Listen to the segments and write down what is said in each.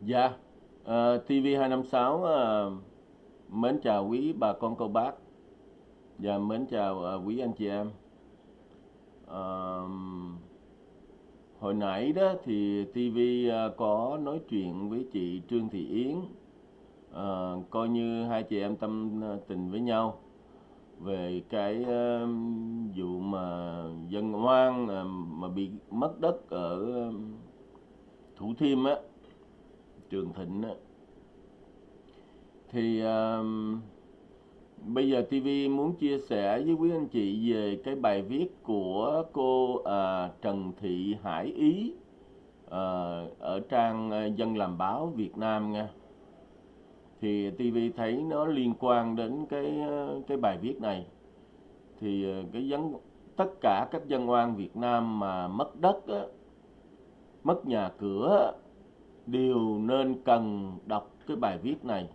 Dạ, uh, TV256 uh, mến chào quý bà con cô bác. Và mến chào uh, quý anh chị em. Uh, hồi nãy đó thì TV uh, ờ, có nói chuyện với chị Trương Thị Yến, uh, coi như hai chị em tâm tình với nhau về cái uh, vụ mà dân oan uh, mà bị mất đất ở uh, Thủ Thiêm á, Trường Thịnh á. Thì ờ, bây giờ TV muốn chia sẻ với quý anh chị về cái bài viết của cô uh, Trần Thị Hải Ý uh, ở trang ờ, Dân làm báo Việt Nam nha. Thì TV thấy nó liên quan đến cái ờ, cái bài viết này. Thì cái dân tất cả các dân oan Việt Nam mà mất đất á, mất nhà cửa á, đều nên cần đọc cái bài viết này.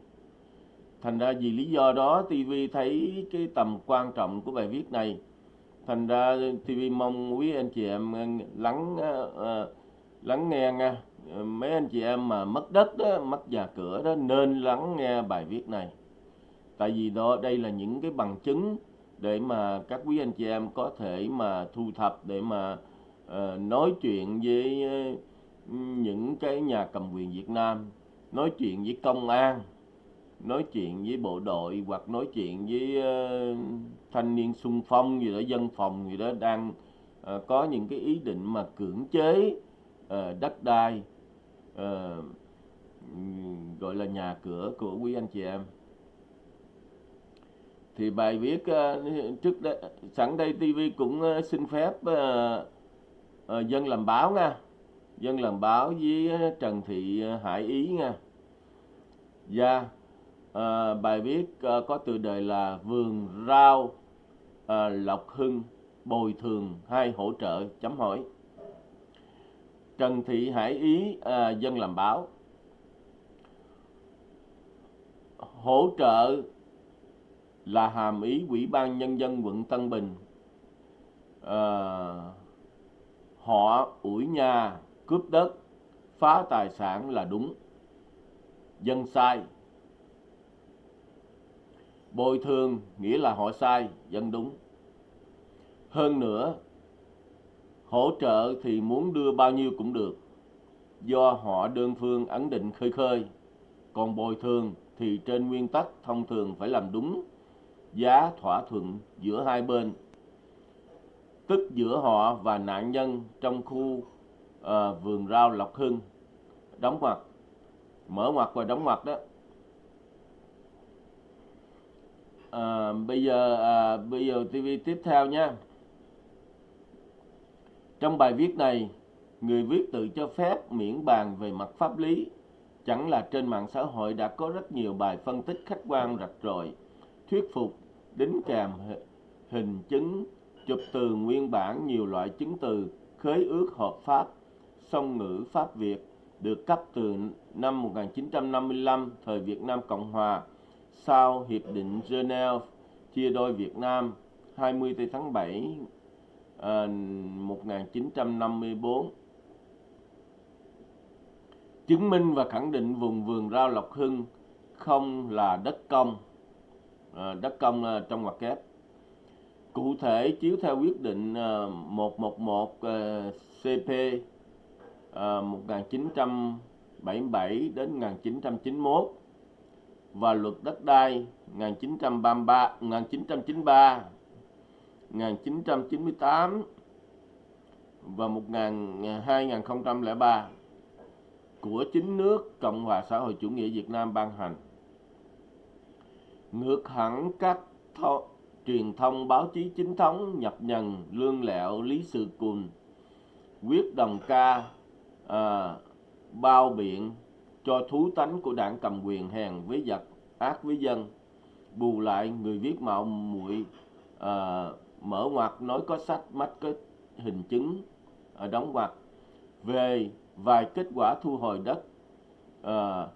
Thành ra vì lý do đó TV thấy cái tầm quan trọng của bài viết này. Thành ra TV mong quý anh chị em ờ, lắng ờ, ờ, lắng nghe nha. Mấy anh chị em mà mất đất đó, mất nhà cửa đó nên lắng nghe bài viết này. Tại vì đó đây là những cái bằng chứng để mà các quý anh chị em có thể mà thu thập để mà uh, nói chuyện với uh, những cái nhà cầm quyền Việt Nam, nói chuyện với công an, nói chuyện với bộ đội hoặc nói chuyện với uh, thanh niên xung phong gì đó, dân phòng gì đó đang uh, có những cái ý định mà cưỡng chế uh, đất đai uh, gọi là nhà cửa của quý anh chị em. Thì bài viết uh, trước đây, sẵn đây TV cũng uh, xin phép uh, uh, dân làm báo nha. Dân làm báo với Trần Thị à, Hải Ý nha. Dạ, à, bài viết à, có tựa đề là Vườn rau à, Lộc Hưng bồi thường hay hỗ trợ chấm hỏi. Trần Thị Hải Ý à, dân làm báo hỗ trợ là hàm ý Ủy ban Nhân dân quận Tân Bình à, họ ủi nhà cướp đất, phá tài sản là đúng. Dân sai. Bồi thường nghĩa là họ sai, dân đúng. Hơn nữa, hỗ trợ thì muốn đưa bao nhiêu cũng được. Do họ đơn phương ấn định khơi khơi, còn bồi thường thì trên nguyên tắc thông thường phải làm đúng, giá thỏa thuận giữa hai bên. Tức giữa họ và nạn nhân trong khu ờ, vườn rau Lộc Hưng. Đóng ngoặc. Mở ngoặc và đóng ngoặc đó. Ờ, bây giờ à, bây giờ TV tiếp theo nha. Trong bài viết này người viết tự cho phép miễn bàn về mặt pháp lý. Chẳng là trên mạng xã hội đã có rất nhiều bài phân tích khách quan rạch ròi thuyết phục đính kèm hình chứng chụp từ nguyên bản nhiều loại chứng từ khế ước hợp pháp song ngữ pháp Việt được cấp từ năm 1955 thời Việt Nam Cộng Hòa sau Hiệp định Geneva chia đôi Việt Nam 20 tháng 7 ờ, 1954 chứng minh và khẳng định vùng vườn rau Lộc Hưng không là đất công ờ, đất công ờ, trong ngoặc kép. Cụ thể chiếu theo quyết định ờ, 111 ờ, CP Ờ, 1977 đến 1991 và luật đất đai 1933 1993 1998 và 2003 của chính nước Cộng hòa xã hội chủ nghĩa Việt Nam ban hành. Ngược hẳn các tho- truyền thông báo chí chính thống, nhập nhằn lương lẹo, lý sự cùn, quyết đồng ca à, bao biện cho thú tánh của đảng cầm quyền hèn với giặc ác với dân bù lại người viết mạo muội à, mở ngoặt nói có sách mắt có hình chứng à, đóng ngoặt về vài kết quả thu hồi đất à,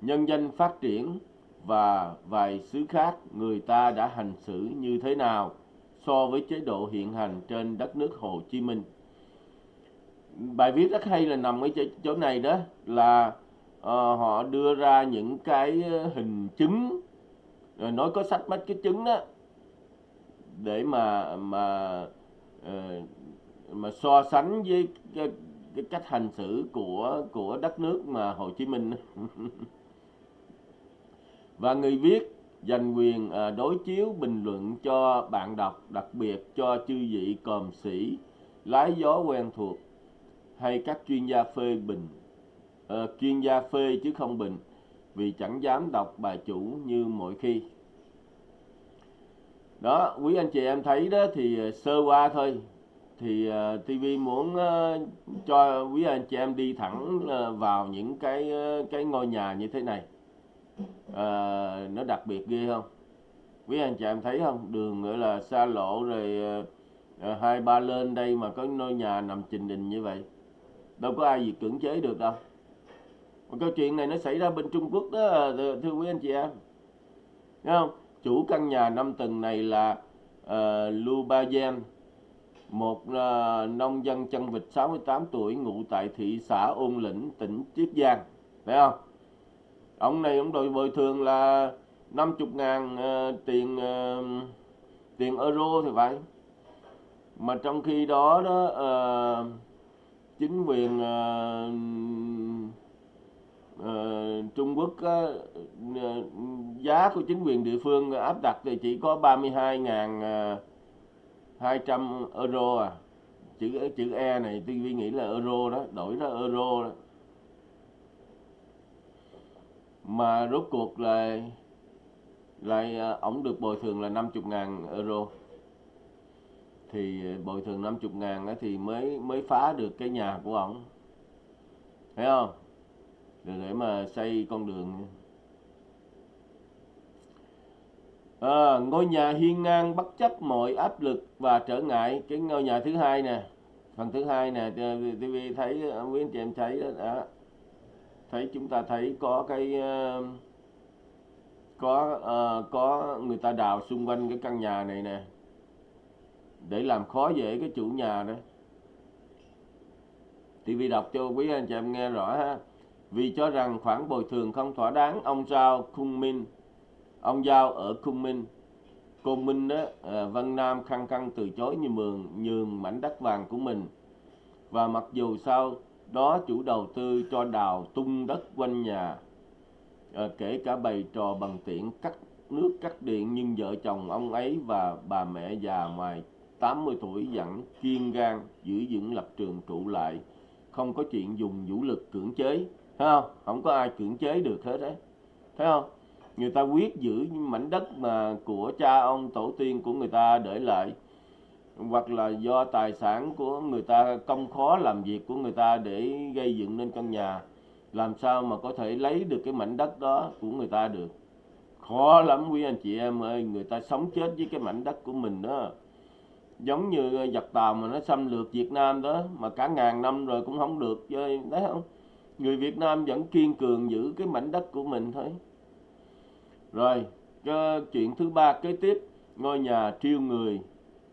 nhân dân phát triển và vài xứ khác người ta đã hành xử như thế nào so với chế độ hiện hành trên đất nước Hồ Chí Minh. Bài viết rất hay là nằm ở chỗ, chỗ này đó là uh, họ đưa ra những cái ờ, hình chứng rồi nói có sách mấy cái chứng đó để mà mà uh, mà so sánh với cái, cái cách hành xử của của đất nước mà Hồ Chí Minh. Và người viết dành quyền đối chiếu bình luận cho bạn đọc đặc biệt cho chư vị còm sĩ lái gió quen thuộc hay các chuyên gia phê bình? À, chuyên gia phê chứ không bình vì chẳng dám đọc bài chủ như mọi khi. Đó quý anh chị em thấy đó thì ờ, sơ qua thôi. Thì ờ, uh, TV muốn uh, cho quý anh chị em đi thẳng uh, vào những cái uh, cái ngôi nhà như thế này. Uh, nó đặc biệt ghê không? Quý anh chị em thấy không? Đường nữa là xa lộ rồi uh, hai ba lên đây mà có ngôi nhà nằm trình đình như vậy đâu có ai gì cưỡng chế được đâu mà câu chuyện này nó xảy ra bên Trung Quốc đó thưa quý anh chị em Thấy không chủ căn nhà năm tầng này là uh, Lu Ba Gen một uh, nông dân chân vịt 68 tuổi ngụ tại thị xã Ôn Lĩnh, tỉnh Chiết Giang. phải không? Ông này ông đòi bồi thường là 50 ngàn uh, tiền uh, tiền euro thì phải. Mà trong khi đó đó uh, chính quyền uh, uh, Trung Quốc uh, giá của chính quyền địa phương áp đặt thì chỉ có 32.200 euro à. Chữ chữ E này tôi nghĩ là euro đó đổi ra euro đó. Mà rốt cuộc là lại ổng được bồi thường là 50 ngàn euro thì ờ, bồi thường 50 ngàn đó thì mới mới phá được cái nhà của ổng. Thấy không? Để, để mà xây con đường. À, ngôi nhà hiên ngang bất chấp mọi áp lực và trở ngại. Cái ngôi nhà thứ hai nè phần thứ hai nè ờ, TV thấy quý anh chị em thấy đó, thấy chúng ta thấy có cái có uh, có người ta đào xung quanh cái căn nhà này nè để làm khó dễ cái chủ nhà đó. TV đọc cho quý anh chị em nghe rõ ha. Vì cho rằng khoản bồi thường không thỏa đáng ông Giao Khung Minh ông giao ở cung minh cô minh đó à, văn nam khăng khăng từ chối như mường nhường mảnh đất vàng của mình. Và mặc dù sau đó chủ đầu tư cho đào tung đất quanh nhà à, kể cả bày trò bằng tiện cắt nước cắt điện nhưng vợ chồng ông ấy và bà mẹ già ngoài 80 tuổi vẫn kiên gan giữ vững lập trường trụ lại, không có chuyện dùng vũ lực cưỡng chế. Thấy không? Không có ai cưỡng chế được hết đấy. Thấy không? Người ta quyết giữ mảnh đất mà của cha ông, tổ tiên của người ta để lại, hoặc là do tài sản của người ta, công khó làm việc của người ta để gây dựng nên căn nhà, làm sao mà có thể lấy được cái mảnh đất đó của người ta được? Khó lắm quý anh chị em ơi, người ta sống chết với cái mảnh đất của mình đó giống như ờ, giặc tàu mà nó xâm lược Việt Nam đó mà cả ngàn năm rồi cũng không được chơi thấy không? Người Việt Nam vẫn kiên cường giữ cái mảnh đất của mình thôi. Rồi cái chuyện thứ ba kế tiếp ngôi nhà triêu người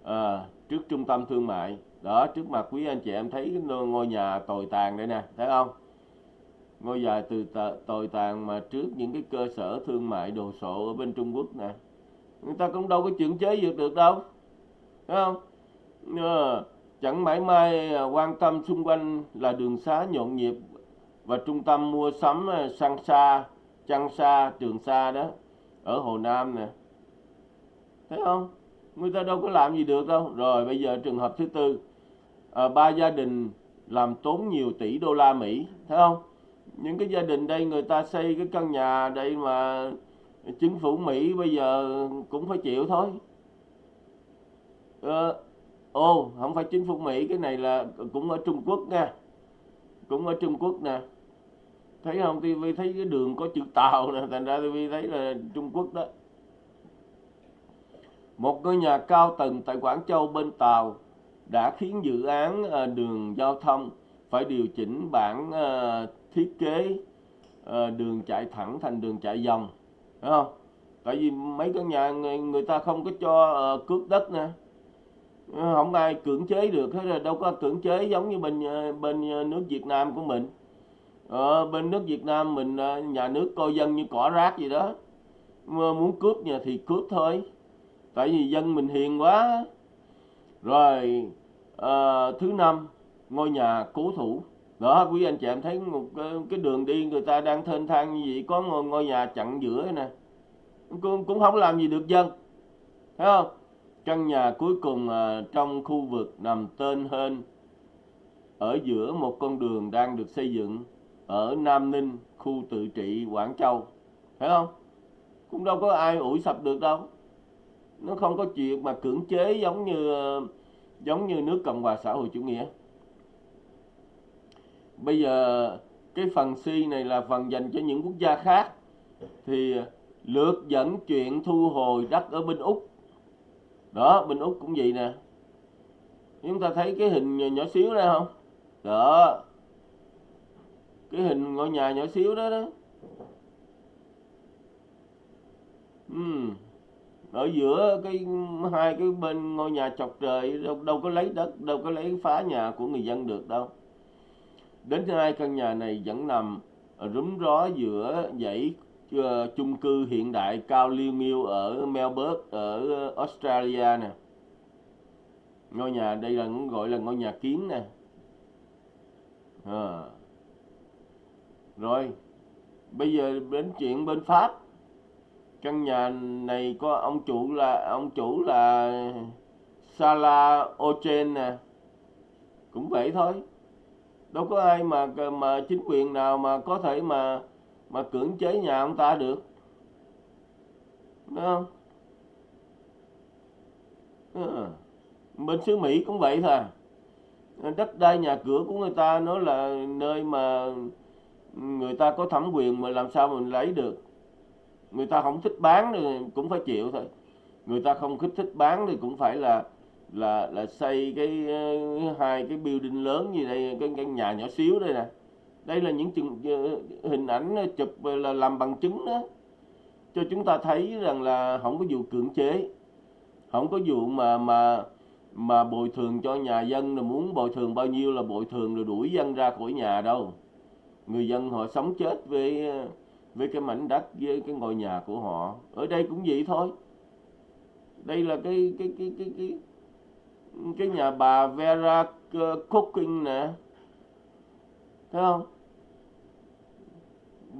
à, trước trung tâm thương mại. Đó trước mặt quý anh chị em thấy ngôi nhà tồi tàn đây nè thấy không? Ngôi nhà từ tồi tàn mà trước những cái cơ sở thương mại đồ sộ ở bên Trung Quốc nè. Người ta cũng đâu có chuyển chế được được đâu thấy không? Ờ, chẳng mãi mai ờ, quan tâm xung quanh là đường xá nhộn nhịp và trung tâm mua sắm ờ, sang xa chăn xa trường xa đó ở Hồ Nam nè. Thấy không? Người ta đâu có làm gì được đâu. Rồi bây giờ trường hợp thứ tư. À, ba gia đình làm tốn nhiều tỷ đô la Mỹ thấy không? Những cái gia đình đây người ta xây cái căn nhà đây mà chính phủ Mỹ bây giờ cũng phải chịu thôi. À, ô không phải chính phủ Mỹ cái này là cũng ở Trung Quốc nha. Cũng ở Trung Quốc nè. Thấy không? TV thấy cái đường có chữ tàu nè thành ra TV thấy là Trung Quốc đó. Một ngôi nhà cao tầng tại Quảng Châu bên Tàu đã khiến dự án ờ, đường giao thông phải điều chỉnh bản ờ, thiết kế ờ, đường chạy thẳng thành đường chạy vòng. Phải không? Tại vì mấy căn nhà người, người ta không có cho cướp cước đất nè. Ờ, không ai cưỡng chế được hết rồi đâu có cưỡng chế giống như bên ờ, bên ờ, nước Việt Nam của mình. Ờ, bên nước Việt Nam mình nhà nước coi dân như cỏ rác gì đó. Mà muốn cướp nhà thì cướp thôi tại vì dân mình hiền quá. Rồi à, thứ năm ngôi nhà cố thủ. Đó quý anh chị em thấy một cái, cái đường đi người ta đang thênh thang như vậy có ngôi, ngôi nhà chặn giữa nè. Cũng, cũng không làm gì được dân thấy không? Căn nhà cuối cùng à, trong khu vực nằm tên hơn ở giữa một con đường đang được xây dựng ở Nam Ninh, khu tự trị Quảng Châu. Thấy không? Cũng đâu có ai ủi sập được đâu. Nó không có chuyện mà cưỡng chế giống như à, giống như nước Cộng hòa xã hội chủ nghĩa. Bây giờ, cái phần C này là phần dành cho những quốc gia khác. Thì lượt dẫn chuyện thu hồi đất ở bên Úc đó bên Úc cũng vậy nè. Chúng ta thấy cái hình nhỏ, xíu đây không? Đó. Cái hình ngôi nhà nhỏ xíu đó đó. Uhm. ở giữa cái hai cái bên ngôi nhà chọc trời đâu, đâu có lấy đất đâu có lấy phá nhà của người dân được đâu. Đến hai căn nhà này vẫn nằm rúm ró giữa dãy Ờ, chung cư hiện đại cao liêu nghiêu ở Melbourne, ở Australia nè. Ngôi nhà, đây là gọi là ngôi nhà kiến nè. À. rồi, bây giờ đến chuyện bên Pháp. Căn nhà này có ông chủ là, ông chủ là Sala Ochen nè. Cũng vậy thôi. Đâu có ai mà mà chính quyền nào mà có thể mà mà cưỡng chế nhà ông ta được. Đúng không? À. bên xứ Mỹ cũng vậy thôi à. đất đai nhà cửa của người ta nó là nơi mà người ta có thẩm quyền mà làm sao mình lấy được. Người ta không thích bán thì cũng phải chịu thôi. Người ta không thích thích bán thì cũng phải là là là xây cái ờ, hai cái building lớn như đây, cái căn nhà nhỏ xíu đây nè đây là những chừng, ờ, hình ảnh ờ, chụp ờ, là làm bằng chứng đó cho chúng ta thấy rằng là không có vụ cưỡng chế không có vụ mà mà mà bồi thường cho nhà dân là muốn bồi thường bao nhiêu là bồi thường rồi đuổi dân ra khỏi nhà đâu. Người dân họ sống chết với với cái mảnh đất với cái ngôi nhà của họ. Ở đây cũng vậy thôi. Đây là cái cái cái cái cái cái nhà bà Vera Cooking nè. Thấy không?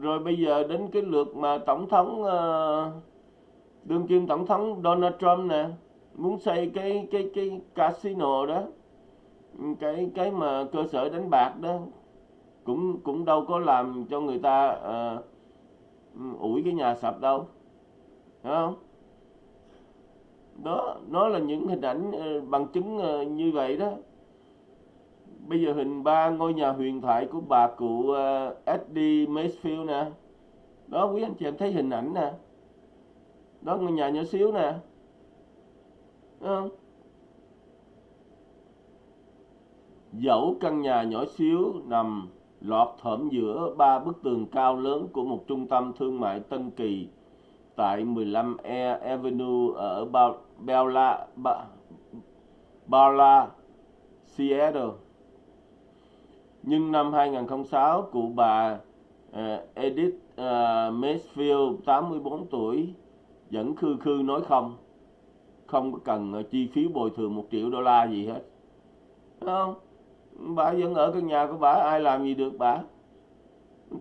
Rồi bây giờ đến cái lượt mà tổng thống uh, đương kim tổng thống Donald Trump nè muốn xây cái cái cái casino đó cái cái mà cơ sở đánh bạc đó cũng cũng đâu có làm cho người ta uh, ủi cái nhà sập đâu Thấy không? Đó nó là những hình ảnh uh, bằng chứng uh, như vậy đó bây giờ hình ba ngôi nhà huyền thoại của bà cụ ờ, uh, Eddie Macefield nè. Đó quý anh chị em thấy hình ảnh nè. Đó ngôi nhà nhỏ xíu nè. Không? dẫu căn nhà nhỏ xíu nằm lọt thởm giữa ba bức tường cao lớn của một trung tâm thương mại Tân Kỳ tại 15 E Avenue ở Bella, Bella, Seattle nhưng năm 2006 cụ bà uh, Edith uh, Macefield 84 tuổi vẫn khư khư nói không. Không có cần uh, chi phí bồi thường một triệu đô la gì hết. Đúng không? Bà vẫn ở căn nhà của bà ai làm gì được bà?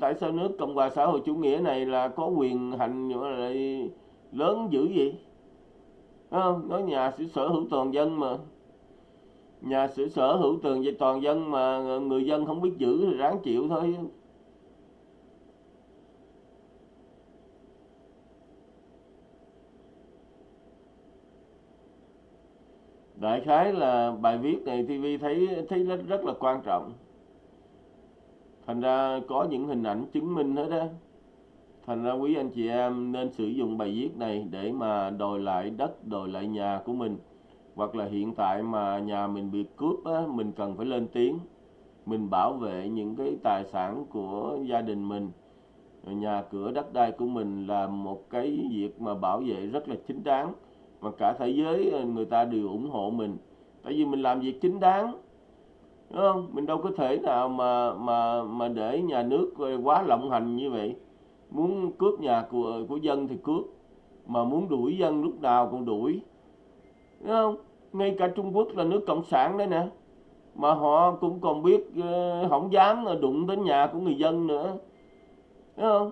Tại sao nước cộng hòa xã hội chủ nghĩa này là có quyền hành lại lớn dữ vậy? Đúng không? Nói nhà sở hữu toàn dân mà nhà sở sở hữu tường về toàn dân mà người dân không biết giữ thì ráng chịu thôi. Đại khái là bài viết này TV thấy thấy rất rất là quan trọng. Thành ra có những hình ảnh chứng minh hết đó thành ra quý anh chị em nên sử dụng bài viết này để mà đòi lại đất, đòi lại nhà của mình hoặc là hiện tại mà nhà mình bị cướp á, mình cần phải lên tiếng. Mình bảo vệ những cái tài sản của gia đình mình. Nhà cửa đất đai của mình là một cái việc mà bảo vệ rất là chính đáng. Mà cả thế giới ờ, người ta đều ủng hộ mình. Tại vì mình làm việc chính đáng đúng không? Mình đâu có thể nào mà mà mà để nhà nước ờ, quá lộng hành như vậy. Muốn cướp nhà của của dân thì cướp. Mà muốn đuổi dân lúc nào cũng đuổi đúng không ngay cả Trung Quốc là nước cộng sản đấy nè. Mà họ cũng còn biết ờ, không dám đụng đến nhà của người dân nữa. Đúng không?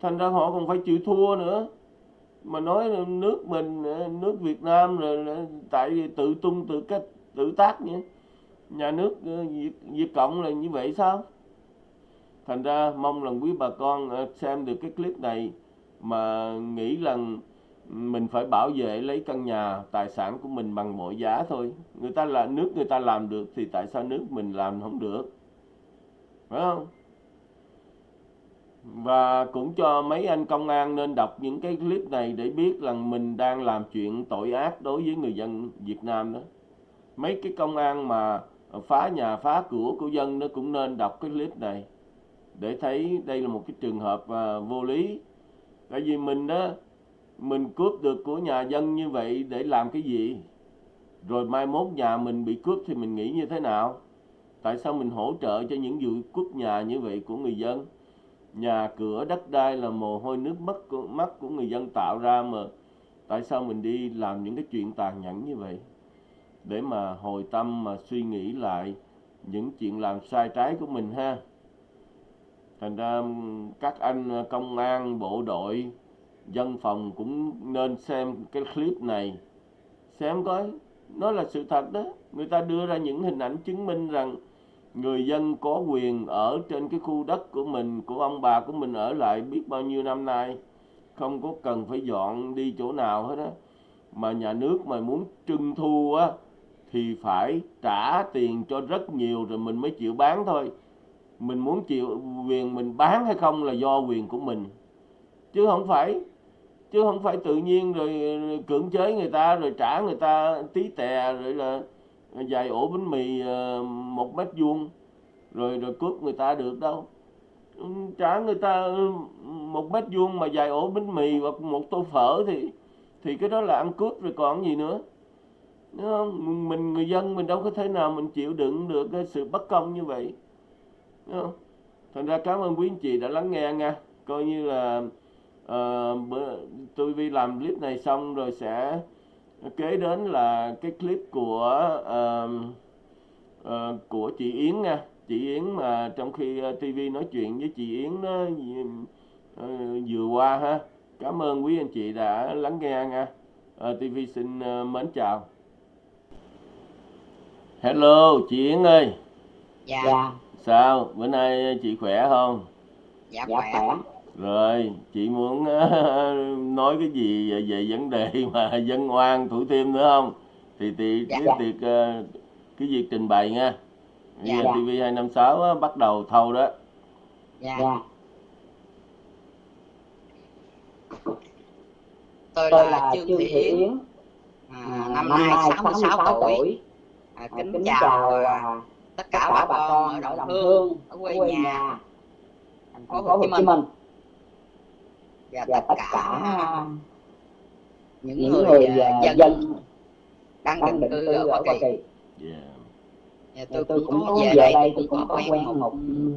Thành ra họ còn phải chịu thua nữa. Mà nói nước mình ờ, nước Việt Nam rồi tại vì tự tung tự cách tự tác nhỉ? nhà nước Việt, Việt Cộng là như vậy sao? Thành ra mong rằng quý bà con xem được cái clip này mà nghĩ rằng mình phải bảo vệ lấy căn nhà tài sản của mình bằng mọi giá thôi. Người ta là nước người ta làm được thì tại sao nước mình làm không được? Phải không? Và cũng cho mấy anh công an nên đọc những cái clip này để biết rằng mình đang làm chuyện tội ác đối với người dân Việt Nam đó. Mấy cái công an mà phá nhà phá cửa của dân nó cũng nên đọc cái clip này để thấy đây là một cái trường hợp à, vô lý. Tại vì mình đó mình cướp được của nhà dân như vậy để làm cái gì? Rồi mai mốt nhà mình bị cướp thì mình nghĩ như thế nào? Tại sao mình hỗ trợ cho những vụ cướp nhà như vậy của người dân? Nhà cửa đất đai là mồ hôi nước mắt của, mắt của người dân tạo ra mà. Tại sao mình đi làm những cái chuyện tàn nhẫn như vậy? Để mà hồi tâm mà suy nghĩ lại những chuyện làm sai trái của mình ha. Thành ra các anh công an bộ đội dân phòng cũng nên xem cái clip này, xem coi, nó là sự thật đó. Người ta đưa ra những hình ảnh chứng minh rằng người dân có quyền ở trên cái khu đất của mình, của ông bà của mình ở lại biết bao nhiêu năm nay. Không có cần phải dọn đi chỗ nào hết á. Mà nhà nước mà muốn trưng thu á, thì phải trả tiền cho rất nhiều rồi mình mới chịu bán thôi. Mình muốn chịu quyền mình bán hay không là do quyền của mình. Chứ không phải chứ không phải tự nhiên rồi cưỡng chế người ta, rồi trả người ta tí tè, rồi là vài ổ bánh mì ờ, một mét vuông, rồi rồi cướp người ta được đâu trả người ta một mét vuông mà vài ổ bánh mì hoặc một tô phở thì thì cái đó là ăn cướp rồi còn gì nữa Đúng không? mình, người dân mình đâu có thể nào mình chịu đựng được cái sự bất công như vậy Đúng không? thành ra cảm ơn quý anh chị đã lắng nghe nha coi như là bữa, tôi vi làm clip này xong rồi sẽ kế đến là cái clip của uh, uh, của chị Yến nha. Chị Yến mà trong khi uh, TV nói chuyện với chị Yến đó uh, vừa qua ha. Cảm ơn quý anh chị đã lắng nghe nha. Uh, TV xin uh, mến chào. Hello chị Yến ơi. Dạ, dạ. sao? Bữa nay chị khỏe không? Dạ, dạ khỏe rồi chị muốn nói cái gì về, về vấn đề mà dân oan thủ thiêm nữa không thì thì dạ. cái việc uh, cái việc trình bày nha dạ. giờ TV 256 uh, bắt đầu thâu đó dạ. dạ. tôi là, là Trương Thị Yến à, năm nay 66 tuổi, tuổi. À, kính, kính chào à, tất cả bà con ở Đồng Hương ở quê nhà thành phố Hồ Chí Minh và, và tất cả những, những người, người uh, dân đang định cư ở Hoa Kỳ. Yeah. Dạ, tôi, tôi cũng có về đây, tôi cũng có quen một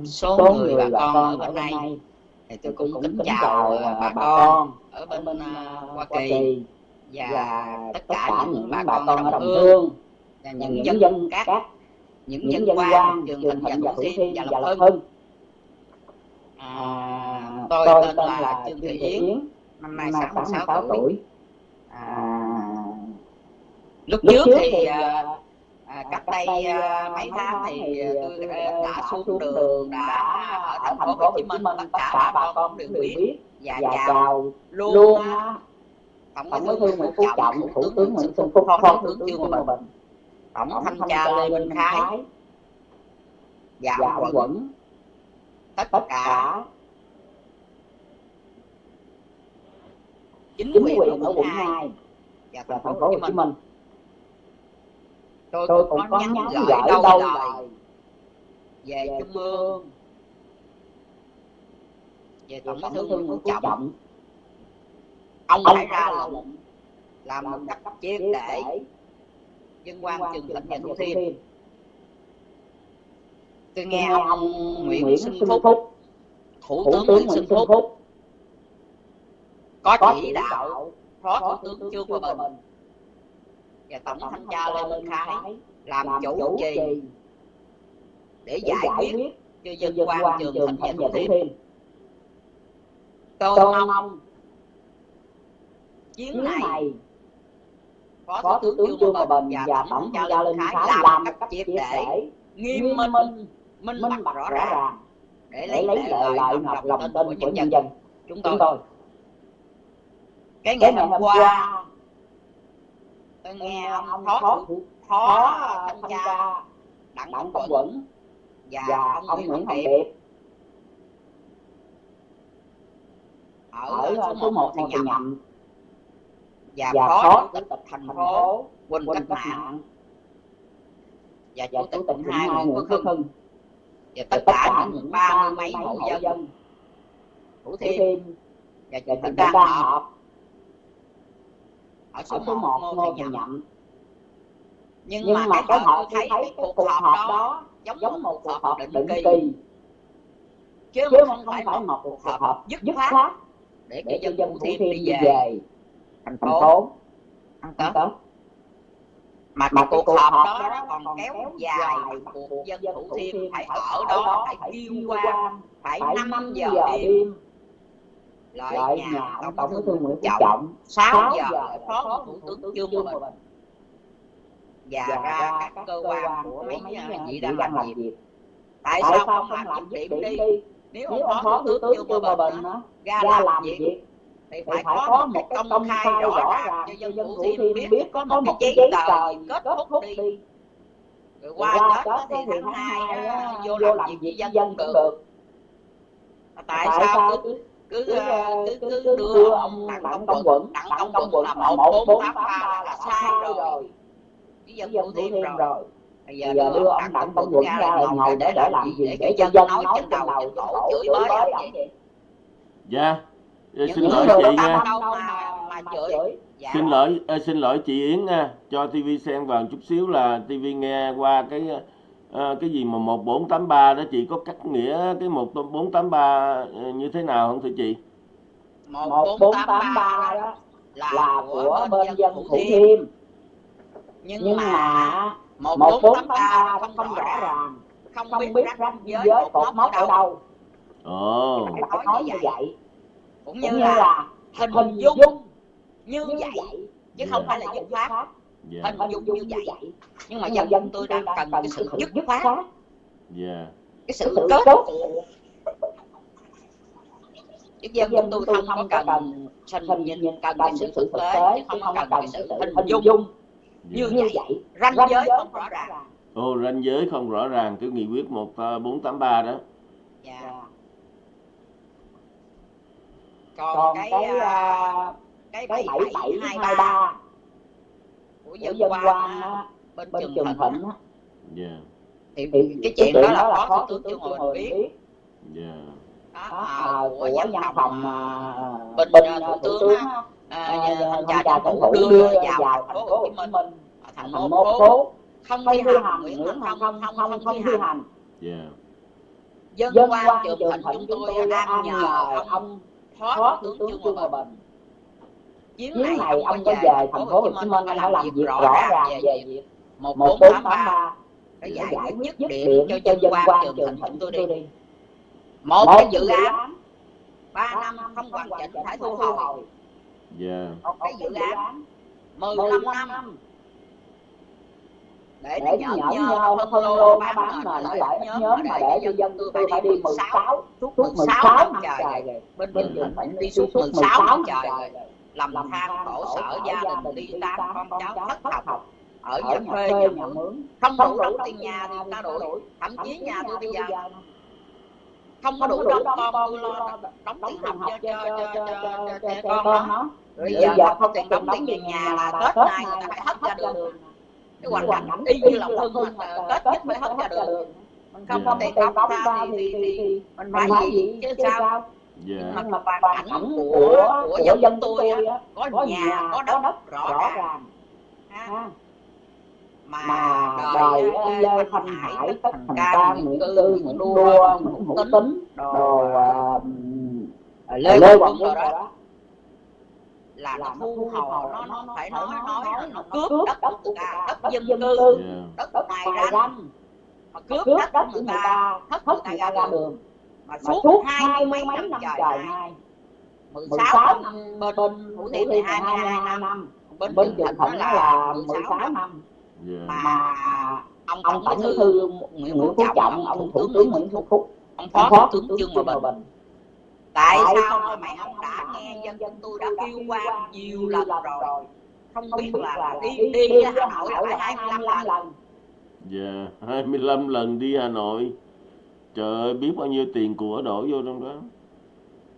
số, người bà con ở bên đây. Thì tôi cũng kính chào bà con ở bên uh, Hoa Kỳ và tất cả những bà con ở Đồng Hương và những dân các những dân quan trường thành và thủ thiêm và lập hưng À, tôi, tôi tên, tên là Trương Thị Yến, năm nay 66 tuổi. tuổi. À, lúc, lúc trước thì à, à, cách đây à, mấy tháng thì tôi đã xuống đường đã ở thành phố Hồ Chí Minh tất cả bà con đều biết. Và chào luôn tổng bí thư nguyễn phú trọng thủ tướng nguyễn xuân phúc phó thủ tướng trương hòa bình. Tổng thanh tra lê minh khái. Và ông quận tất, tất cả. Chính, quyền ở quận 2 và thành phố Hồ Chí Minh. Tôi, tôi cũng có nhắn gửi đâu lời về trung ương. Về tổng bí thư nguyễn phú trọng. ông phải ra lệnh làm một cách triệt để dân quan trường thịnh và thủ thiêm tôi nghe ông, ông Nguyễn, Nguyễn Sinh Phúc, Phúc Thủ tướng Nguyễn Sinh Phúc, Phúc. Có chỉ đạo Phó Thủ tướng Trương Hòa Bình và Tổng Thanh tra Lê Minh Khái làm chủ trì để giải quyết cho dân quan trường thành và thủ thiêm tôi mong chiến này Phó Thủ tướng Trương Hòa Bình và Tổng Thanh tra Lê Minh Khái làm cách triệt để nghiêm minh minh bạch rõ ràng. để lấy lại lợi ngọc lòng tin của nhân dân. Chúng tôi cái ngày hôm qua tôi nghe ông phó phó thanh tra đặng công quẩn và ông nguyễn hồng điệp. Ở số một thì nhầm. và phó chủ tịch thành phố quỳnh cách mạng. Và chủ tịch hai nguyễn phước hưng và tất cả những ba mươi mấy hộ dân. thủ thiêm. và chị Thịnh Đan họp. ở số một Ngô Thị Nhậm. Nhưng, nhưng mà, mà cái họ thấy cái cuộc họp đó giống, giống một cuộc họp định kỳ. chứ, chứ không, phải một cuộc họp dứt khoát để cho dân thủ thiêm đi về. thành phố ăn tết mà còn cuộc họp đó, đó còn kéo dài dân thủ thiêm phải ở đó phải tiêu qua phải năm giờ đêm. lại nhà tổng bí thư nguyễn phú trọng sáu giờ phó thủ tướng trương hòa bình và ra các cơ quan của mấy vị đang làm việc. tại sao không làm việc đi? nếu ông phó thủ tướng trương hòa bình ra làm việc thì phải, phải có, một cái công khai rõ ràng cho dân thủ thiêm biết, biết có một cái giấy tờ kết thúc đi. rồi qua đó thì tháng hai ờ, vô làm việc với dân cũng được. tại sao cứ cứ cứ cứ ờ, ờ, đưa ông đặng công quận. Đặng công quận là một bốn tám ba là sai rồi. với dân thủ thiêm rồi. bây giờ, giờ đưa ông đặng công quận ra là ngồi để để làm gì? để cho dân nói trên đầu trên cổ chửi bới vậy dạ những xin lỗi chị nha. dạ. xin lỗi à, xin lỗi chị Yến nha. Cho TV xem vào chút xíu là TV nghe qua cái à, cái gì mà 1483 đó. Chị có cắt nghĩa cái 1483 ờ, như thế nào không thưa chị? 1483 đó là, là của bên dân Thủ Thiêm. Nhưng, nhưng mà 1483 không, không rõ ràng không, không biết ranh giới cột mốc ở đâu. Ồ. phải nói như vậy cũng như, cũng như là, hình, hình dung, dung như vậy chứ không phải là dứt khoát. Dạ. hình dung như vậy. nhưng mà dân dân tôi đang cần cái sự dứt khoát. Dạ. cái sự cốt Đức dân chúng tôi không, cần có cần sinh nhìn cần cần sự thực tế chứ không, không cần cái sự hình dung. yeah. như như vậy ranh giới không rõ ràng. Ồ oh, ranh giới không rõ ràng cái nghị quyết 1483 à, đó. Yeah còn, còn cái, cái, à, à, bảy bảy hai ba của dân quan bên, bên trường thịnh yeah. Dạ. thì, thì cái chuyện đó là phó thủ tướng trương hòa biết yeah. đó, à, của văn phòng à, bên thủ tướng thanh tra chính phủ đưa vào thành phố hồ chí minh. Thành phố không thi hành nguyễn thành không không không không thi hành. dân quan trường thịnh chúng tôi đang nhờ ông phó thủ tướng Chu Hòa Bình Chuyến này, này ông có về thành phố Hồ Chí Minh đã làm việc rõ ràng về việc 1483 để giải quyết điểm cho dân quan trường thịnh tôi đi. một cái dự án ba năm không hoàn chỉnh phải thu hồi. Dạ. một cái dự án mười lăm năm để, để nhậu, nhậu nhau phân lô nó bán mà nó lại nhóm mà để cho dân tôi phải đi 16 suốt 16 năm trời rồi bên mình dùng phải đi suốt 16 năm trời làm làm than khổ sở gia đình đi tan con cháu thất học ở nhà thuê nhà mướn không đủ đóng tiền nhà thì ta đuổi thậm chí nhà tôi bây giờ không có đủ đóng con tôi lo đóng tiền học cho cho cho trẻ con nó bây giờ không tiền đóng tiền nhà là tết nay người ta phải hết ra đường cái hoàn cảnh y như là hưng mà kết nhất mới hết ra được. mình không có tiền đóng ra thì, thì, mình phải gì? chứ sao? Yeah. Dạ. Nhưng mà hoàn cảnh của, của dân, dân tôi á, có, có nhà, có đất, đất rõ ràng. Ha. Mà, mà đời ông Lê Thanh Hải, Tất Thành Ca, Nguyễn Tư, Nguyễn Đua, Nguyễn Hữu Tính, đồ Lê Quảng Quân rồi đó là nó thu hồi nó, nó phải nói nói là nó cướp đất của người ta đất dân cư. đất ngoài ranh. mà cướp đất của người ta hất người ta ra đường. mà suốt hai mươi mấy năm trời nay 16 năm bên Thủ Thiêm thì 22 năm bên, bên Trường Thịnh là 16 năm. mà ông, ông tổng bí thư Nguyễn Phú Trọng ông thủ tướng Nguyễn Phú Phúc ông phó thủ tướng Trương Hòa Bình tại, tại sao mà mày không đã nghe dân dân tôi đã kêu qua nhiều lần rồi? Không biết là, đi đi ra Hà Nội là phải 25 lần. Dạ, hai mươi lăm lần đi Hà Nội. Trời ơi, biết bao nhiêu tiền của đổ vô trong đó.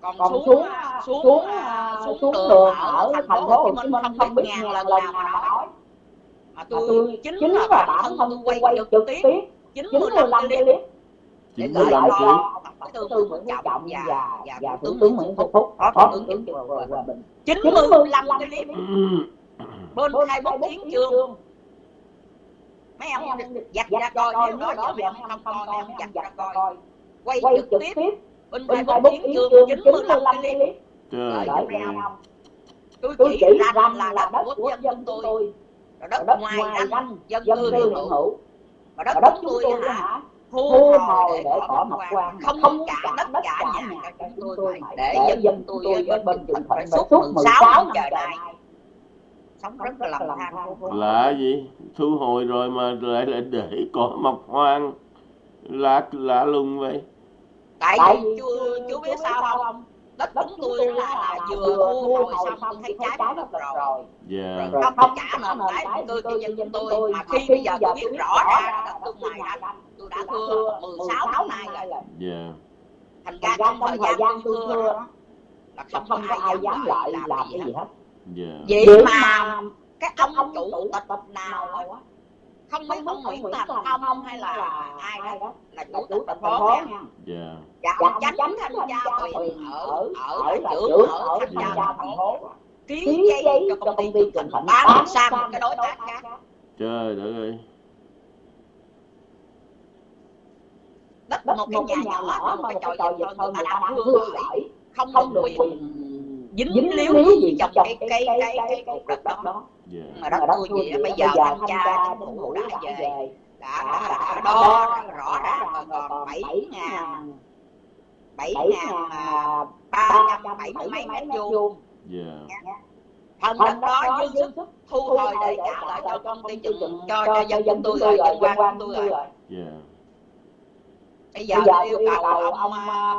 Còn, xuống, xuống, à, xuống, xuống, à, à, xuống, xuống đường, ở thành phố Hồ Chí Minh không biết ngàn lần nào mà nói. Mà tôi, chính, chính là bản thân tôi quay trực tiếp 95 clip. 95 clip. Tổng Bí thư Nguyễn Trọng và và và Thủ tướng Nguyễn Phú Phúc. Phó Thủ tướng Trương Hòa Bình 95 cái clip bên hai 24 chiến chương mấy ông giặt ra coi nếu đó giờ mấy ông không coi mấy ông giặt ra coi. quay trực tiếp. bên hai 24 tiếng chương 95 cái clip trời tôi chỉ ranh là đất của dân tôi. đất ngoài ranh dân cư hiện hữu. và đất chúng tôi hả thu hồi để bỏ mật quan. không, không cả tất cả, cả nhà cả chúng tôi để dân tôi ở bên trường thịnh suốt 16 giờ này. sống rất là lầm than là gì? Thu hồi rồi mà lại lại để cỏ mọc hoang lạ lạ lùng vậy. Tại, tại vì chưa chưa biết sao không? đất chúng tôi là, là vừa mua rồi xong tôi thấy trái nó lật rồi. yeah. rồi không trả nợ trái tôi kinh doanh chúng tôi mà khi bây giờ tôi biết rõ ra đất tương này anh tôi đã thưa 16 tháng nay rồi. yeah. Dạ. thành ra trong thời gian tôi thưa là không, không có ai dám lại làm cái gì hết. Dạ. vậy mà cái ông chủ tịch nào không biết ông Nguyễn Thành không, không hay là ai đó là chủ tịch thành phố nha. dạ. Dạ, dạ ông chánh thanh tra quyền ở ở ở trưởng ở thanh tra thành phố. ký giấy cho công ty trường thịnh bán sang cái đối tác khác trời đất ơi. Đất một cái nhà nhỏ mà một cái trò dịch hơn người ta đang hư không có quyền dính, dính liếu gì trong cái cái cái cái cục đất đó. yeah. Dạ. mà đất tôi gì bây giờ thanh tra chính phủ đã về đã đã đã đo rõ ràng còn bảy ngàn bảy ngàn à, à, ba trăm bảy mươi mấy mét vuông. Dạ. Dạ. thân đất đó dư sức thu hồi để trả lại cho công ty cho cho dân tôi rồi dân quan tôi rồi bây giờ, bây giờ yêu cầu ông, ông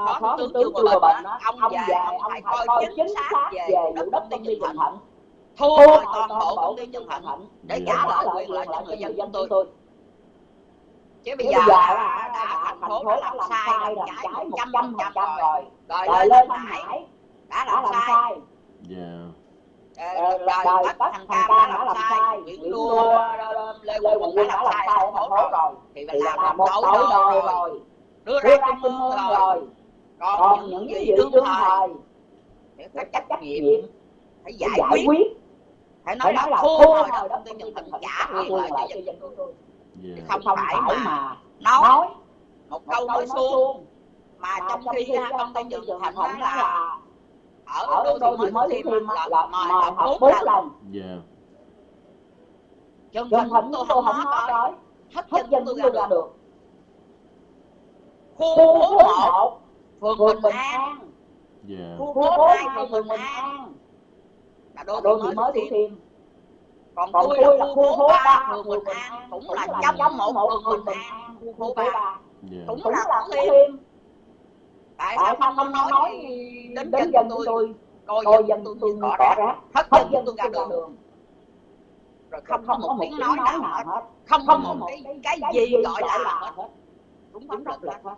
phó, phó tướng chưa bệnh, bệnh đó, ông về dạ, ông phải coi chính xác về đất công ty trường thịnh thu hồi toàn bộ công ty trường thịnh để trả lại quyền lợi cho người dân chúng tôi. chứ bây giờ đã, thành phố đã làm sai rồi trái một trăm phần trăm rồi. rồi. Lên thanh hải đã làm sai. Dạ. rồi bắt thằng cam đã làm sai nguyễn đua lê quang đã làm sai thành phố rồi thì là làm tối rồi đưa ra kinh môn rồi. Còn, còn những cái gì tương thời để phải trách trách nhiệm. phải giải, giải quyết. phải nói, nói là thua rồi đó công ty nhân thần giả quyền lợi cho dân dân yeah. không, không phải mà nói một câu nói suông. mà trong khi công ty nhân thành cũng là ở đô đô mới mới thêm là mời tập bốn lần dân thần tôi không nói hết dân tôi ra được khu phố một phường bình an. Yeah. Dạ. khu phố hai phường bình an. Là đô thị mới thủ thiêm còn, còn tôi là khu phố ba phường bình an. Cũng là chấm một phường bình an khu phố ba. Dạ. Cũng là thủ thiêm tại sao không không nói đến dân chúng tôi? coi dân tôi tôi cỏ rác hết dân chúng tôi ra đường. rồi không không một tiếng nói nào hết. không không một cái cái gì gọi là hết đúng pháp luật đó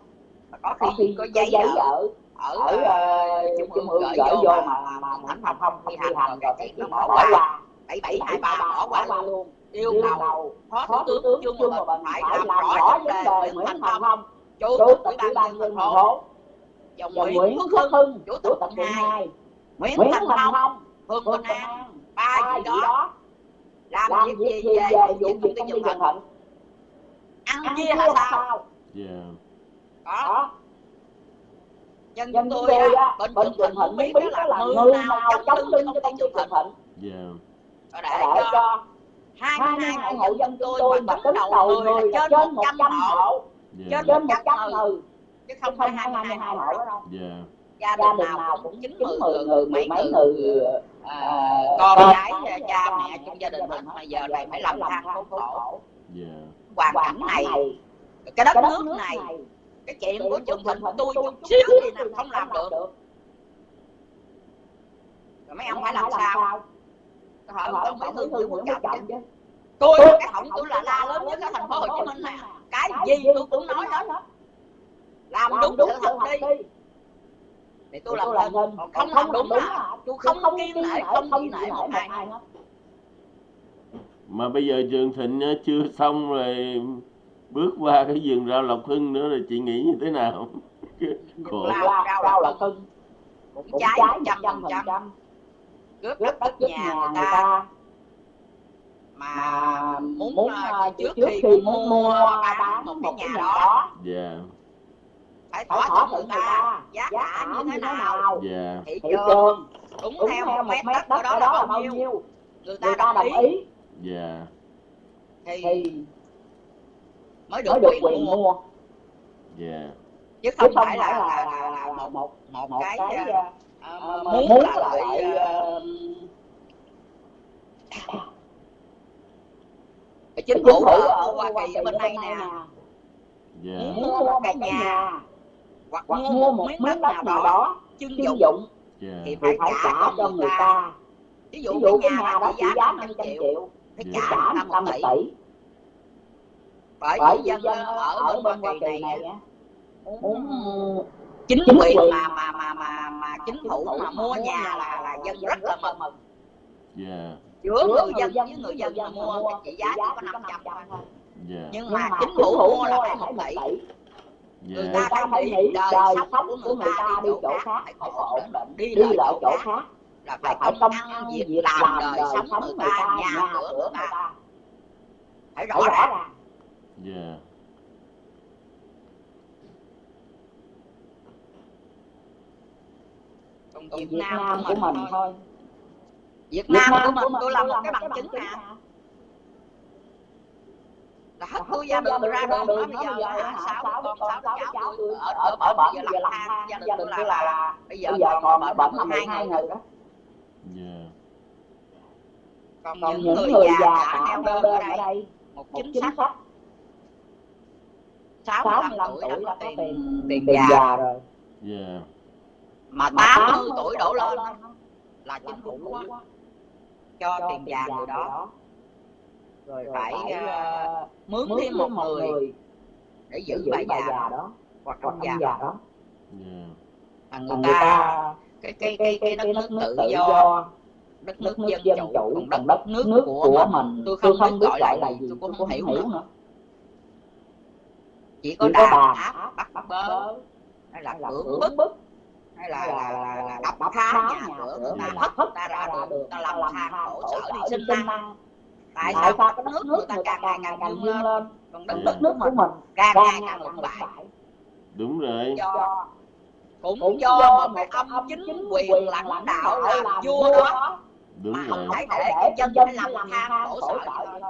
có khi, có khi có giấy giấy ở, ở, ở uh, trung ương gửi vô mà mà mà không không không thi hành rồi cái nó bỏ qua. bảy bảy hai ba bỏ qua luôn. yêu cầu phó thủ tướng chung mà mình phải làm rõ vấn đề nguyễn thành phong. Chủ tịch ủy ban nhân thành phố. và nguyễn phước hưng chủ tịch hai nguyễn thành phong phương quỳnh an. Ba gì đó làm việc gì về vụ việc công ty dân thịnh ăn chia hay sao Thịnh Thịnh muốn muốn biết biết đó đó là là người người nào nào chống lưng cho công ty Trường Trường Thịnh. Thịnh. Yeah, để để cho cho 22 22 hộ dân dân tôi tôi mà tính đầu đầu người là là trên trên 100 100 hộ. yeah, trên trên 100 100 người chứ không không phải phải 22 22 hộ đó đâu. Yeah, gia đình nào nào cũng 90 90 người người mấy mười mấy người người à, con con cái cái cha mẹ trong gia đình hết. mà giờ này phải làm than khốn khổ yeah, hoàn cảnh này cái đất cái đất nước nước này cái chuyện của trường thịnh của tôi chút xíu gì nào không làm được. Rồi mấy ông phải làm sao? hỏi hỏi tổng bí thư nguyễn phú trọng chứ. tôi cái họng tôi là la lớn nhất ở thành phố hồ chí minh nè cái gì tôi cũng nói hết. làm đúng sự thật đi. thì tôi làm nên còn không làm đúng là tôi không kiên nể không kiên nể một ai. hết. Mà bây giờ Trường Thịnh á, chưa xong rồi bước qua cái vườn rau Lộc Hưng nữa rồi chị nghĩ như thế nào? Khổ. Rau rau rau là cưng cũng một trăm phần trăm. cướp đất đất nhà nhà người ta. ta. Mà muốn muốn ờ, ờ, trước trước khi khi muốn muốn mua mua bán bán một cái nhà nhà đó. đó. Yeah, phải phải thỏa thuận người ta. giá cả như thế nào? nào? Yeah, thị thị trường đúng đúng theo một mét mét đất đất ở đó là đó bao là bao nhiêu? người ta người ta đồng đồng ý. ý. Yeah, thì thì mới được mới được quyền quyền mua. mua. Yeah, chứ chứ không không phải là là là là một một một một cái cái ờ, mà muốn muốn là ờ, ờ, chính phủ ở ở Hoa Kỳ ở bên đây nè. yeah, mua một cái nhà. hoặc hoặc mua một một miếng đất đất nào đó chuyên dụng yeah, thì phải phải trả trả cho người ta ta. Ví ví dụ cái nhà đó trị giá giá 500 500 triệu triệu phải trả trả người ta 100 một một tỷ. tỷ bởi vì dân dân ở bên Hoa Kỳ này này á, muốn chính chính quyền mà mà mà mà mà chính phủ mà mua nhà là là dân rất là mừng. yeah, giữa người dân với người dân mà mà mua cái trị giá chỉ có 500 500 thôi. yeah, nhưng mà chính phủ mua là phải 1 tỷ. người yeah, ta ta phải nghĩ đời sống của người ta đi đi chỗ khác phải ổn định đi đi lại chỗ chỗ khác. là phải công ăn việc việc làm đời sống người người ta nhà cửa người người ta. phải rõ ràng yeah, còn Việt Việt Nam Nam của mình mình thôi. thôi. Việt Việt Nam của Nam mình tôi làm một cái bằng chứng nè là hết tôi gia đình ra đường nói bây giờ hả? sáu con sáu cháu tôi ở ở bển bây giờ làm than gia đình tôi là bây giờ còn ở bển là là 12 12 người đó. yeah, còn những những người người già đã neo đơn ở đây một chính sách 65 65 tuổi tuổi đã có tiền. tiền. Tiền già già rồi. yeah, mà mà 80 tuổi đổ lên là là chính phủ quá cho cho tiền già người đó. rồi phải ờ, mướn mướn thêm một người để để giữ bà già già đó hoặc ông già. già đó. Mà mà người ta cái cái cái cái đất nước tự do đất nước nước dân dân chủ chủ còn đất đất nước nước của của mình tôi tôi không không biết gọi gọi là là gì tôi cũng không hiểu nữa. nữa chỉ có đàn áp bắt bắt bớ hay là cưỡng bức. bức. Hay là là là đập phá nhà cửa người ta hất ta ra đường ta làm than khổ sở đi sinh năng. Tại tại sao đất cái nước nước người ta càng ngày càng càng lên còn đất Yeah. nước nước của mình. Càng càng ngày càng lụt bại đúng rồi. Do cũng do một cái ông chính quyền lãnh đạo làm vua đó. đúng mà rồi. không thể để cho dân dân phải làm than khổ sở thôi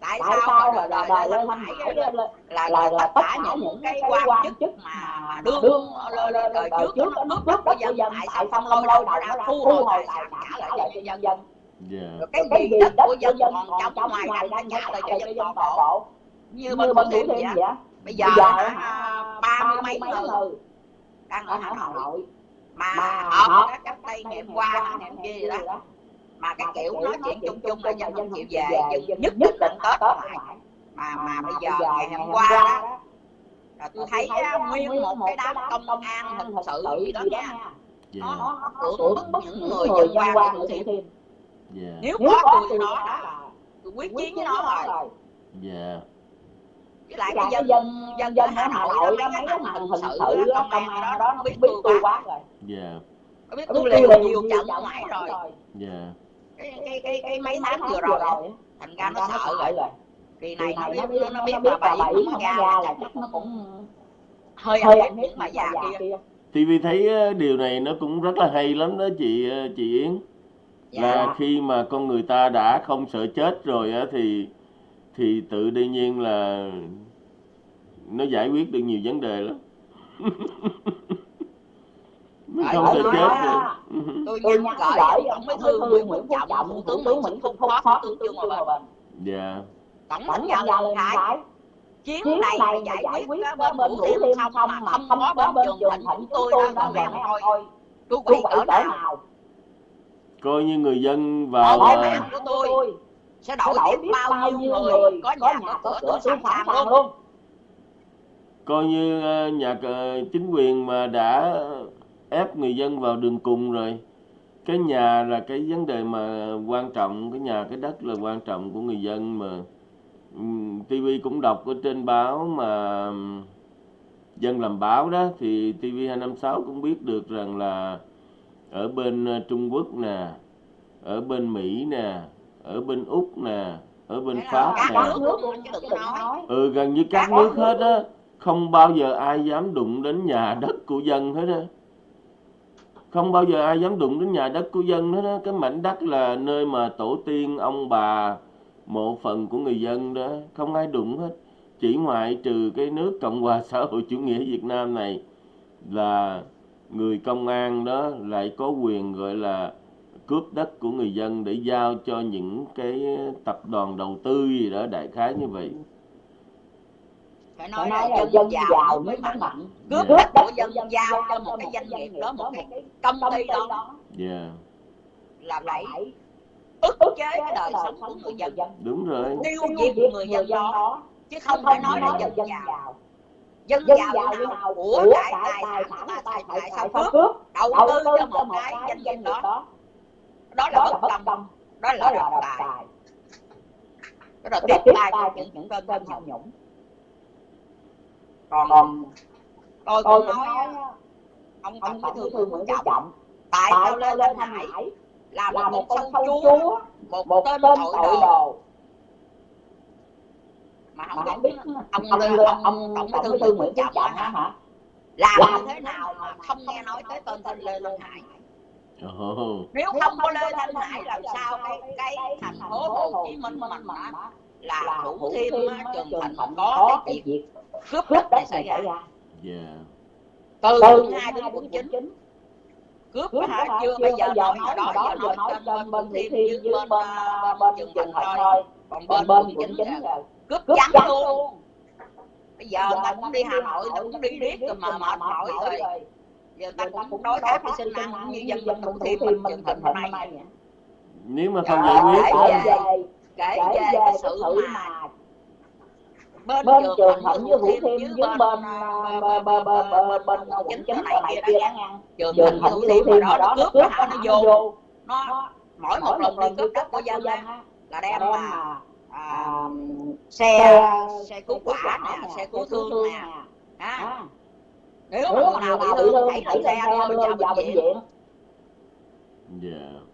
tại tại sao sao mà là đời đời đời đời Lê lên Thanh Hải là là là là tất cả những cái quan chức mà mà đương lên đời trước trước nó cướp cướp đất của dân dân tại sao không đầu nó nó ra thu hồi sản trả lại lại cho cho nhân nhân dân? Dân rồi cái cái gì đất của dân dân còn trống ngoài ngoài đang trả lại lại cho dân dân toàn bộ. như bên thủ thiêm vậy bây giờ ba mươi mấy mấy người đang ở Hà Nội. Mà họp các cách đây ngày qua ngày kia gì đó mà cái kiểu nói chuyện chung chung là dân không chịu về dân nhất định ăn tết lại. mà mà bây giờ ngày hôm qua đó là tôi thấy á, nguyên một cái đám công an hình sự gì đó nha. nó nó cưỡng cưỡng bức bức những người dân qua qua của Thiêm yeah, nếu có tôi nó đó là là tôi quyết chiến với nó rồi. yeah, với lại cái dân dân dân dân Hà Nội đó mấy cái thằng hình sự đó, công an đó nó biết tôi quá. rồi. Yeah, nó biết biết tôi liều nhiều trận ngoài rồi cái cái cái, cái mấy tháng vừa rồi á, thành ra nó sợ rồi. rồi. Kỳ này nó biết nó, biết biết bà bảy nó nó ra là chắc nó nó cũng hơi hơi bà bà già kia. kia. TV thấy ờ, điều này nó cũng rất là hay lắm đó chị ờ, chị Yến. Dạ. Là khi mà con người ta đã không sợ chết rồi á thì thì tự đương nhiên là nó giải quyết được nhiều vấn đề lắm. nó không nói chết rồi tôi tôi gửi gửi tổng bí thư Nguyễn Nguyễn Phú Phú Trọng thủ tướng tướng Nguyễn Nguyễn Phúc phó thủ tướng Dương Hòa Bình. Dạ. Tổng Thái. Thái. Chuyến chuyến này mà giải quyết quyết bên bên thủ xong xong mà không không có bên bên trường thịnh chúng tôi tôi ông coi coi chú chú quỷ cỡ nào? coi như người dân vào cái ờ, mạng của tôi sẽ đổi đổi biết bao nhiêu người có nhà có cửa tôi sẵn sàng luôn. coi như ờ, nhà cờ- chính quyền mà đã ép người dân vào đường cùng rồi. Cái nhà là cái vấn đề mà quan trọng cái nhà cái đất là quan trọng của người dân mà. TV cũng đọc ở trên báo mà dân làm báo đó thì TV256 cũng biết được rằng là ở bên ờ, Trung Quốc nè ở bên Mỹ nè ở bên Úc nè ở bên Pháp nè. ừ gần như các nước. hết á không bao giờ ai dám đụng đến nhà đất của dân hết á không bao giờ ai dám đụng đến nhà đất của dân hết đó. cái mảnh đất là nơi mà tổ tiên ông bà, mộ phần của người dân đó. Không ai đụng hết. Chỉ ngoại trừ cái nước cộng hòa xã hội chủ nghĩa việt nam này là người công an đó lại có quyền, gọi là, cướp đất của người dân để giao cho những cái tập đoàn đầu tư gì đó, đại khái như vậy phải phải nói nói là là dân giàu mới mạnh. mạnh. Cướp đất của dân giao cho một cái doanh nghiệp đó một cái công ty đó. đó. Yeah. Là phải phải ức chế cái đời sống của người dân. dân. Đúng rồi. Tiêu diệt người dân đó chứ không phải nói nói là dân giàu. dân giàu nào? của cải tài tài sản sản tại sao cướp đầu tư cho một một cái cái doanh nghiệp đó. đó. Là bất công đó là độc tài tài đó là tiếp tay cho những những cơn cơn nhũng còn còn tôi tôi cũng nói nói ông ông tổng bí thư nguyễn phú trọng. Trọng tại sao lê sao Lê thanh Thanh hải Hải là một một con sâu chúa chúa một một tên tên tội tội đồ. mà mà không không biết ông ông ông ông tổng bí thư nguyễn phú trọng hả? hả? Làm như thế nào mà không nghe nói tới tên tên lê thanh hải. Ồ, nếu không có lê thanh hải làm sao cái cái thành phố hồ chí minh mình á là thủ thiêm trường thịnh có cái việc cướp đất đất xảy ra từ quận hai đến quận chín. Cướp hả? chưa bây giờ nói ở đó giờ nói trên bên bên thủ thiêm thiêm với với bên bên bên trường trường thịnh thôi. còn bên bên bên quận quận chín chín là rồi. Cướp trắng luôn. bây giờ ta cũng đi hà nội ta cũng đi riết rồi mà mệt mỏi rồi. giờ ta cũng đối kháng với sinh năng cũng như dân bên thủ thiêm bên trường thịnh hôm nay nếu mà không giải quyết kể á, về kể về cái sự mà bên bên trường thịnh với thiêm thiêm với bên bên quận quận chín chín này kia đó nha. Trường thịnh với thủ mà thiêm đó nó cướp nó vô. nó mỗi một lần đi cướp đất của dân là đem mà à, xe xe cứu quả nè xe cứu thương nè ha. À, nếu mà nào bị thương hãy lên xe đưa vào bệnh viện. Dạ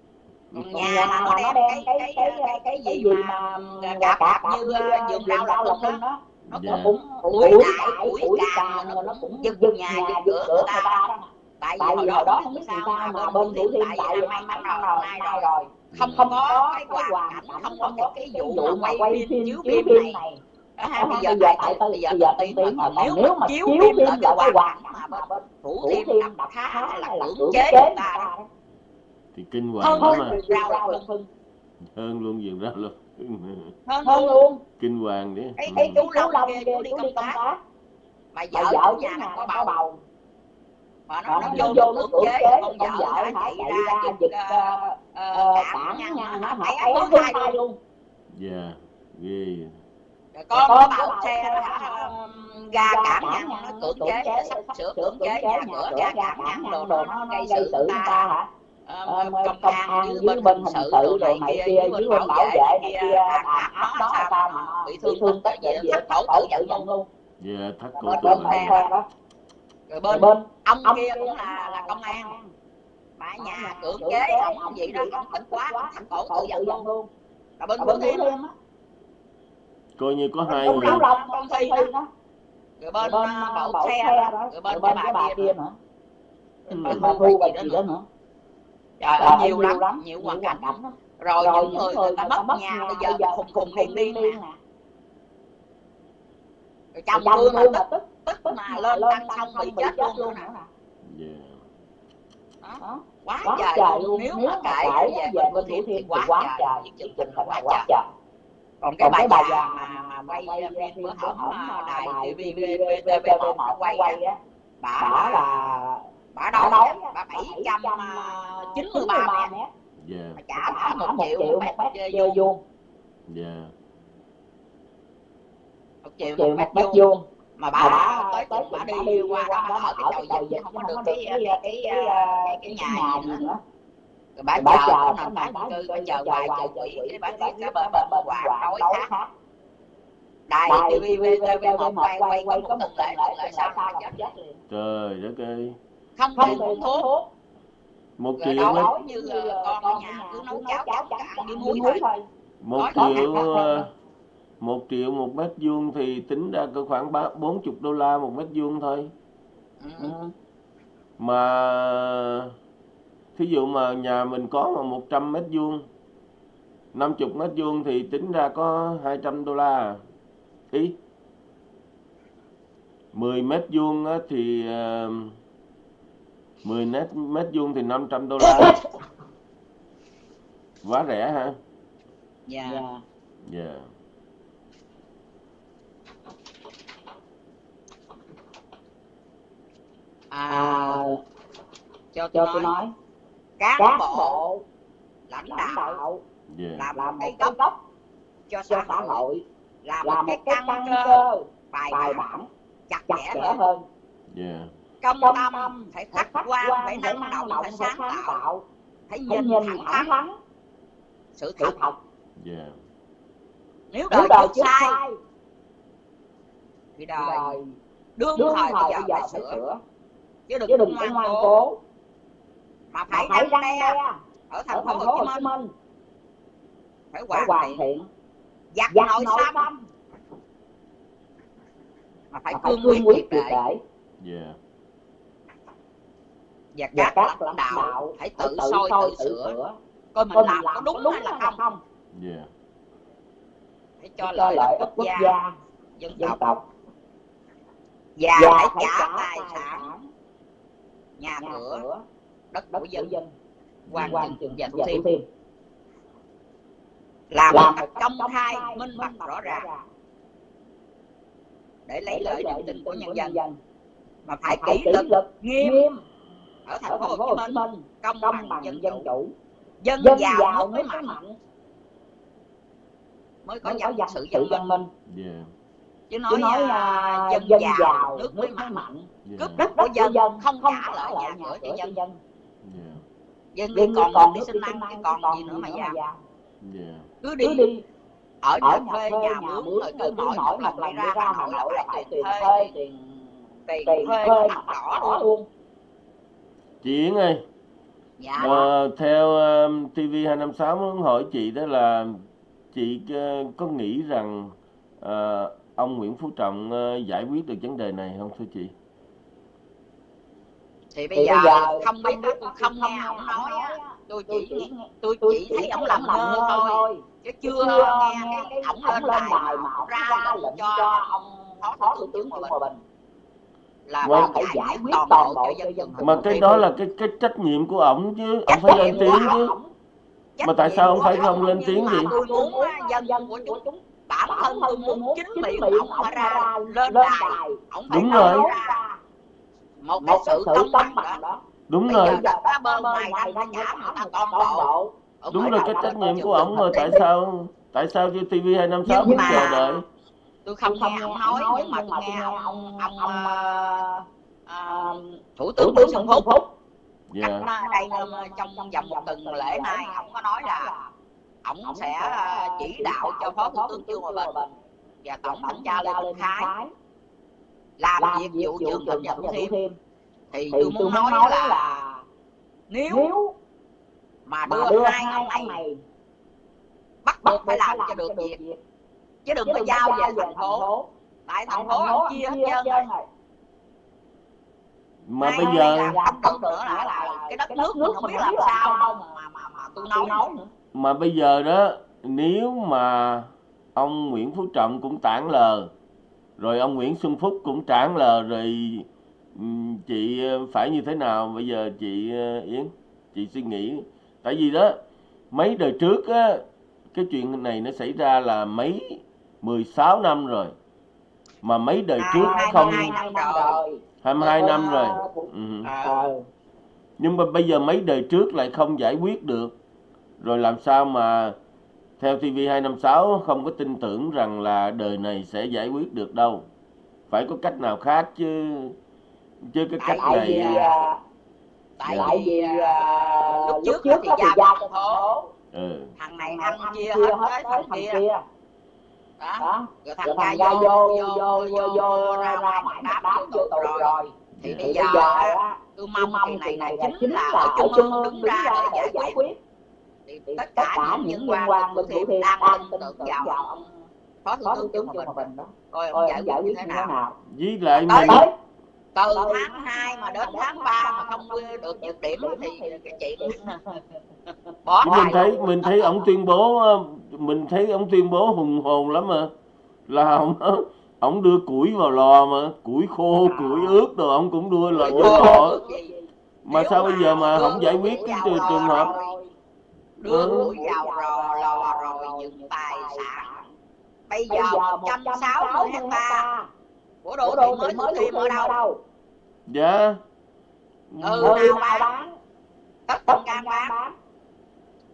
nhà là nó đem cái cái cái cái, cái gì mà mà cạp cạp như ờ, rau lọc lọc hưng đó nó Dạ. cũng ủi đại ủi càng rồi nó cũng giật nhà giật cửa người ta. đó. Tại vì hồi đó không không biết sao mà mà bên thủ thiêm tại vì vì năm rồi rồi nay nay rồi. rồi. Không không có cái hoàn cảnh không có cái vụ mà mà quay phim chiếu phim này. Đó ha, bây bây giờ tại bây giờ bây giờ tân tân tiến tiến rồi rồi còn nếu mà chiếu phim là cái hoàn cảnh mà bên thủ thiêm đập hay là cưỡng chế người ta thì kinh hơn hoàng lắm hơn à hưng hưng hơn luôn giường rau luôn hơn hơn luôn kinh hoàng đấy cái Ừ. cái chú long Long kia chú đi công tác mà mà vợ vợ nhà đang có bầu bầu mà mà nó nó nó vô vô nó nó cưỡng chế con vợ hả hả chạy ra ra giật ờ, ờ, ờ, cản hả nó thứ thứ hai hai luôn dạ ghê Rồi con nó có bảo bảo xe nó hả hả ra ra ngăn ngăn nó nó cưỡng chế sắp sửa cưỡng chế nhà cửa ra ra cản ngăn ngăn đồ đồ nó nó gây sự ta hả Ờ, Ờ, công công an với bên hình sự đồ này kia với bên bảo vệ này kia đàn áp nó sao mà bị thương tích vậy? vậy cổ cổ tự vận luôn. Dạ cổ bên tự đó. Rồi rồi bên bên ông ông kia cũng là là công an. ở nhà cưỡng chế ổng vậy đó ổng thích quá ổng thành cổ tự dân luôn. luôn. Là bên Thiêm thêm á. Coi như có hai người. Con thi đó rồi bên bộ xe đó rồi rồi bên cái bà bà kia nữa bên mà thu bà bà gì đó đó nữa trời ơi nhiều lắm nhiều nhiều hoàn cảnh lắm. rồi rồi những người người ta mất nhà bây giờ khùng khùng điên điên nè nè rồi tôi tôi mà tức tức tức mà lên tăng xong bị chết luôn nữa nè đó quá quá trời trời luôn. nếu nếu mà kể về về bên Thủ thiêm thì quá quá trời những chương trình là quá trời. còn cái còn bà già mà mà quay bữa hổm đài TV TVB VTV một một quay quay á bà là bà đã đâu nói bà bảy trăm trăm chín chín mươi ba mét Yeah. bà trả bà một triệu một mét chơi vuông. Yeah. một triệu một mét một vuông. mà bà bà tới tới bà đi qua đó bà ở cái chầu dịch không có được cái cái cái cái cái nhà gì nữa. Rồi bà bà chờ chờ nằm tái cư bà bà chờ chờ chục chục quỷ cái bà bà cái bên hoàng hoàng đối đối khác đài TV TV VTV một một quay quay có một một tuần sau lễ là sau chết là chết liền. Trời đất ơi. Không không không thuốc Một rồi triệu đó như là con ở nhà cứ nấu cháo cháo với với muối thôi một triệu ờ, một triệu một mét vuông thì tính ra cỡ khoảng ba bốn chục đô la một mét vuông thôi. ừ. Ừ. Mà thí dụ mà nhà mình có mà 100 mét vuông 50 mét vuông thì tính ra có 200 đô la. Ý 10 mét vuông á thì ờ, 10 mét mét vuông thì 500 đô la. Quá rẻ hả? dạ Dạ. Dạ. à, à, cho cho tôi tôi nói cán cán bộ bộ lãnh đạo đạo Dạ. làm là một cái gốc gốc cho xã hội hội là là một cái căn cơ bài bài bản chặt chẽ hơn hơn Dạ. Công tâm tâm phải khách quan quan phải năng động động phải sáng tạo. tạo. Phải nhìn nhìn thẳng thắn. sự thật. Thật. Nếu nếu đời đời trước sai thì đời đời đương đương thời thời bây bây giờ giờ phải phải sửa. Chứ đừng chứ có đừng có ngoan ngoan cố. mà phải phải răng đe ở thành phố Hồ Chí Minh. Phải hoàn thiện giặt nội xâm mà phải cương quyết để. Dạ. Và các các lãnh lãnh đạo đạo phải tự tự soi tự tự sửa. sửa. Coi mình coi làm mình có làm đúng đúng hay là không. không. Dạ. để cho cho lợi lợi quốc quốc gia gia dân dân tộc. tộc. Và phải trả tài sản nhà cửa đất của dân dân. quan quan chừng và thủ thiêm làm một làm cách công khai minh bạch rõ ràng. để lấy lợi niềm tin của nhân dân. dân. Mà phải kỷ luật nghiêm ở thành phố Hồ Chí Minh công bằng dân dân chủ. dân dân giàu mới mạnh. mạnh. Mới có dân dân sự dân dân minh. Dạ. chứ chứ nói, nói à, à, dân, dân giàu giàu nước mới mạnh. mạnh. Dạ. cướp đất của dân dân không không trả lợi nhà cửa cho dân. dân. Dạ. dân còn còn đi ăn ăn chứ còn còn gì nữa mà giàu. Dạ. cứ đi ở ở nhà nhà thuê nhà mướn rồi cứ mỗi mỗi một lần đi ra Hà Nội là là phải tiền thuê tiền tiền thuê mặt đỏ luôn Chị Yến ơi, dạ. Ờ, theo um, TV256 muốn hỏi chị đó là chị ờ, có nghĩ rằng ờ, ông Nguyễn Phú Trọng ờ, giải quyết được vấn đề này không thưa chị? thì bây thì giờ bây giờ không biết tôi không nghe ông nói á. á. Tôi tôi chỉ tôi tôi chỉ thấy ông làm ngơ thôi thôi. chứ chưa chưa nghe nghe cái ổng ổng lên đài mà ra lệnh cho ông phó thủ tướng Hòa Hòa Bình Bình là Mà- phải giải quyết toàn bộ cho dân dân Mà cái đó là cái cái trách nhiệm của ổng chứ, ông phải lên tiếng chứ. Mà tại sao ông của phải ổng không lên tiếng mà gì? tôi muốn á, dân của chúng bản thân tôi muốn chính miệng ổng mà ra lên đài. ổng phải Đúng rồi. một cái sự công bằng đó. Đúng rồi, đang bộ. đúng rồi cái trách nhiệm của ổng mà tại sao tại sao cho TV256 Nhưng phải mà- chờ đợi? Tôi không nghe ông nói nhưng mà tôi nghe ông ông ông ờ, ờ, thủ thủ tướng Nguyễn Xuân Phúc. Phúc. Dạ. cách ờ, đây ờ, trong vòng một tuần lễ nay ông có nói là ông sẽ ờ, chỉ đạo cho phó thủ tướng Trương Hòa Bình và tổng thanh tra Lê Minh Khái làm việc vụ trường Thập Thập Nhật Thủ Thiêm Thiêm thì tôi muốn nói là nếu nếu mà đưa đưa hai ông này bắt buộc phải làm cho được việc chứ đừng có giao về thành phố. tại thành phố ông chia hết trơn. rồi. Mà bây giờ làm không được nữa là, là cái đất nước mình không biết làm sao đâu mà mà mà tôi nói nữa. mà bây giờ đó nếu mà ông Nguyễn Phú Trọng cũng tản lờ rồi ông Nguyễn Xuân Phúc cũng tản lờ rồi chị ờ, phải như thế nào? Bây giờ chị ờ, Yến chị suy nghĩ. Tại vì đó mấy đời trước á cái chuyện này nó xảy ra là mấy 16 năm rồi mà mấy đời Hai- trước hai- không hai năm rồi 22 năm rồi. ừ. ờ nhưng mà bây giờ mấy đời trước lại không giải quyết được. Rồi làm sao mà theo TV256 không có tin tưởng rằng là đời này sẽ giải quyết được đâu? Phải có cách nào khác chứ? Chứ cái cách tại vì này à, tại tại vì à, à, lúc lúc trước trước thì giao phố phố ừ. thằng này thằng ăn chia hết hết tới thằng thằng kia. kia đó, đó. rồi dạ thằng ca vô vô vô vô, vô ra ngoài đáp vô tù rồi. rồi. Thì bây giờ tôi mong kỳ này này chính là ở trung ương đứng ra để giải quyết. thì tất cả những liên quan bên thủ thiêm đang tin tưởng vào ông phó thủ tướng Trương Hòa Bình đó. coi ông giải quyết như thế nào? với lại mình từ tháng 2 mà đến tháng 3 mà không được nhược điểm thì chị chuyện bỏ mình thấy mình thấy ông tuyên bố mình thấy ông tuyên bố hùng hồn lắm mà. Là ông ông đưa củi vào lò mà củi khô củi ướt rồi ông cũng đưa lò vô lò mà sao bây giờ mà không giải quyết cái trường, trường hợp? đưa ừ. củi vào lò lò rồi những tài sản. Bây giờ một trăm sáu mươi hecta. của đồ đô mới được tìm ở đâu? dạ. Ừ nào bán? tất cả bán.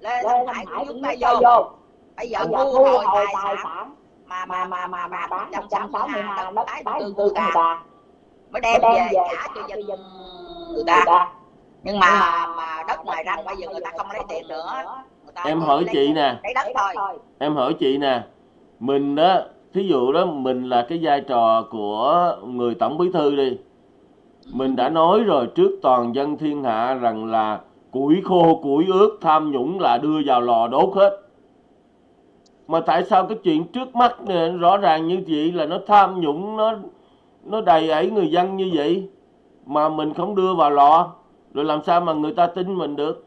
lên, lên Hải chúng ta vô bây giờ thu hồi tài tài sản. mà mà mà mà mà bán 160 160 ha ha đất đất tái định cư người ta mới đem đem về trả cho dân người người ta nhưng mà mà đất ngoài răng bây giờ người ta không lấy tiền nữa. người ta em hỏi chị nè. Lấy đất thôi. Em hỏi chị nè mình đó thí dụ đó mình là cái vai trò của người tổng bí thư đi. Mình đã nói rồi trước toàn dân thiên hạ rằng là củi khô củi ướt tham nhũng là đưa vào lò đốt hết mà tại sao cái chuyện trước mắt này, rõ ràng như vậy là nó tham nhũng nó nó đầy ẩy người dân như vậy? Mà mình không đưa vào lò rồi làm sao mà người ta tin mình được?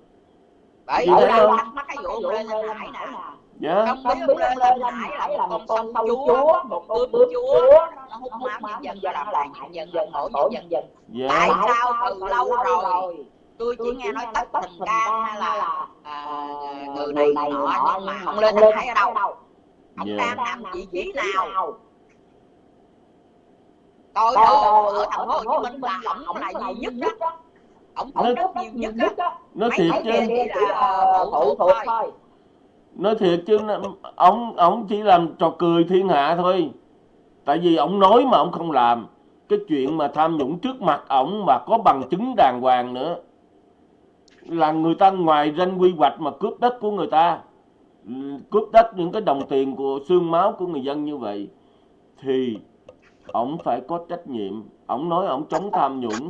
Chị vì đâu mắc cái vụ ông Lê Thanh Hải nè. dạ. Không biết biết ông Lê ông Lê Thanh Thanh Hải Hải là một con sâu sâu chúa một con bướm chúa nó hút máu nhân dân làm hại nhân dân khổ nhân dân dân dạ. tại sao từ lâu rồi tôi chỉ nghe nói tất thành can hay là à, người này người nọ nhưng mà ông Lê Thanh Hải ở đâu. ông đang nằm vị trí nào? tôi đồ ở thành phố Hồ Chí Minh là ổng là duy nhất đó ổng Nó- phụ trách nhiều nhất nói Mấy thiệt chứ. là phụ thuộc thôi. nói thiệt chứ. Nó- ông ông chỉ làm trò cười thiên hạ thôi. Tại vì ông nói mà ông không làm. Cái chuyện mà tham nhũng trước mặt ổng mà có bằng chứng đàng hoàng nữa là người ta ngoài danh quy hoạch mà cướp đất của người ta. Ừ, cướp đất những cái đồng tiền của xương máu của người dân như vậy thì ổng phải có trách nhiệm. Ổng nói ổng chống tham nhũng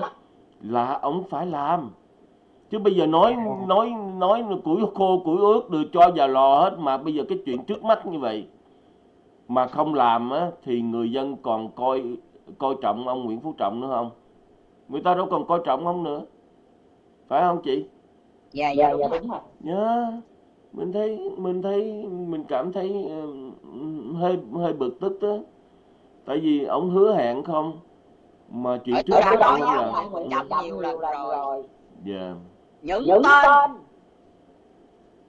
là ổng phải làm. Chứ bây giờ nói nói nói củi khô, củi ướt được cho vào lò hết mà bây giờ cái chuyện trước mắt như vậy mà không làm á, thì người dân còn coi coi trọng ông Nguyễn Phú Trọng nữa không? Người ta đâu còn coi trọng ông nữa. Phải không chị? Dạ dạ dạ dạ đúng đúng rồi. Nhớ mình thấy mình thấy mình cảm thấy ờ, hơi hơi bực tức đó tại vì ông hứa hẹn không? Mà chuyện Ở trước ông nói không làm. ông Nguyễn Trọng nhiều lần rồi. Dạ. Những những tên. tên.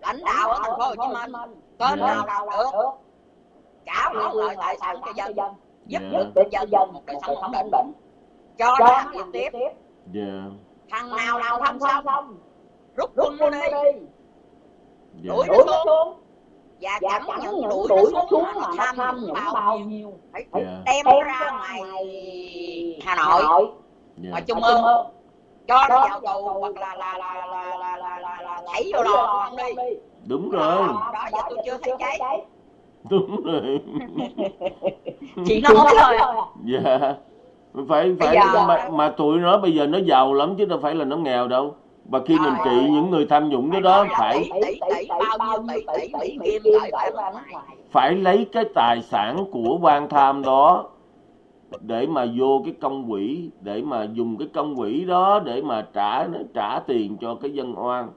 Lãnh đạo ở thành phố Hồ Chí Minh. tên Dạ. nào nào được. Trả quyền lợi tài sản cho dân. Giúp Dạ. giúp giúp cho cho dân dân một đời sống ổn định. ổn định. Cho cho nó làm tiếp. tiếp. Dạ. Thằng nào nào không xong rút rút quân nó đi dạ Đuổi nó xuống. và chẳng những đuổi nó xuống xuống mà nó mà tham nhũng bao nhiêu. Phải dạ. đem đem ra ngoài Hà Nội. Dạ. Ngoài Trung ương cho nó vào tù hoặc là là là là là là là là thảy vô lò của ông đi. đúng rồi. đó giờ tôi chưa thấy cháy. đúng rồi. Chỉ nói thôi à. dạ. Phải phải mà, mà tụi nó bây giờ nó giàu lắm chứ đâu phải là nó nghèo đâu và khi mình trị những người tham nhũng đó Phải đó phải phải lấy cái tài sản của quan tham đó để mà vô cái công quỹ để mà dùng cái công quỹ đó để mà trả trả tiền cho cái dân oan.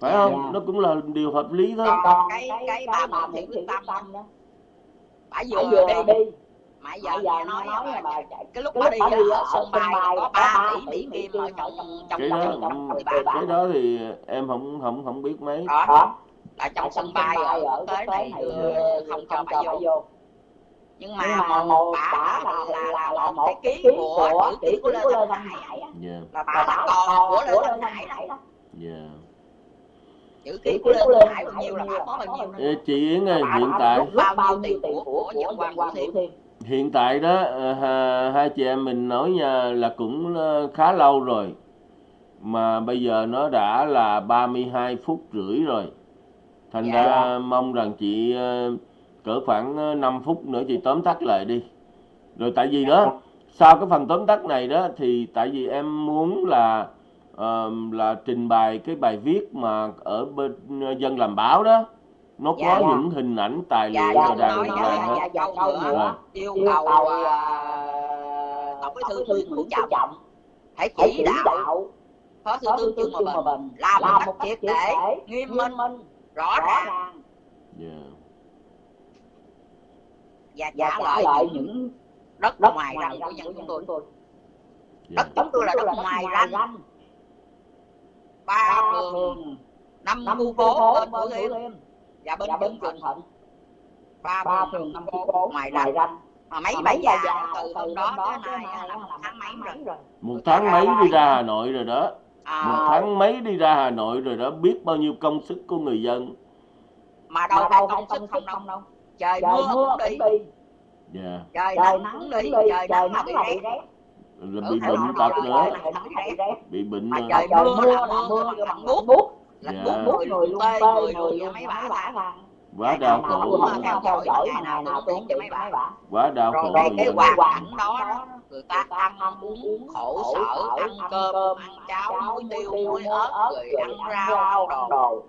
Phải không? Dạ. nó cũng là điều hợp lý thôi. Còn cái- cái bà bà Quyết Quyết Tâm đó. Bả vừa đi mà giờ giờ nghe nói nói là bà cái lúc cái bà lúc đi bà đi ở ở sân bay có có 3 ba tỷ Mỹ Kim ở trong trong cái trong đó trong trong người bà cái đó thì em không không không biết mấy. Đó đó là trong sân bay ở quốc tế này không cho bà vô. nhưng nhưng mà mà một bả bả là là là là là một cái ký của chữ ký của Lê Thanh Hải dạ là bà là con của Lê Thanh Hải đó dạ chữ ký của của Lê Thanh Hải bao nhiêu là bả có bao nhiêu chị Yến ơi Bà hiện tại bao nhiêu tiền của dân quan Vũ Thiêm hiện tại đó ờ, ha- hai chị em mình nói nha là cũng ờ, khá lâu rồi. Mà bây giờ nó đã là 32 phút rưỡi rồi. Thành Dạ. ra mong rằng chị ờ, cỡ khoảng ờ, 5 phút nữa chị tóm tắt lại đi. Rồi tại vì đó sau cái phần tóm tắt này đó thì tại vì em muốn là ờ, là trình bày cái bài viết mà ở bên dân làm báo đó nó Dạ. có những hình ảnh tài Dạ, liệu dạ, rồi đàng nói hoàng dạ, hết dạ, dạ, câu nữa. Yêu cầu cầu à, tổng bí thư Nguyễn Phú Trọng hãy chỉ đạo phó tướng Thủ Trương Hòa Bình làm một cách triệt để nghiêm minh minh rõ ràng. Dạ. và trả lại những đất ngoài ranh ranh của dân của chúng tôi. Dạ. đất chúng tôi là đất ngoài ranh. ba phường năm khu phố phố bên Thủ và bên và bên Thuận Thuận ba ba phường năm phố ngoài ranh mà mấy bà già từ từ hôm đó tới nay là một tháng mấy rồi? một tháng mấy đi ra Hà Nội rồi đó. À, một tháng mấy đi ra Hà Nội rồi đó biết bao nhiêu công sức của người dân. Mà đâu đâu phải công công sức không đâu. không đâu. Trời trời mưa mưa cũng đi. đi. Dạ. Trời trời nắng đi. trời trời nắng là nắng bị rét. Là Ở bị bệnh tật nữa. bị bệnh mà nữa trời mưa mưa là mưa mưa bằng bằng lạnh Dạ. buốt người luôn tê người người luôn và mấy bả bả là là quá đau nào khổ mà theo dõi ngày nào tôi cũng cho mấy bà. bà. Quá đau rồi khổ cái người cái hoàn cảnh đó người ta ăn uống khổ sở ăn cơm ăn cháo muối tiêu muối ớt rồi ăn rau đồ.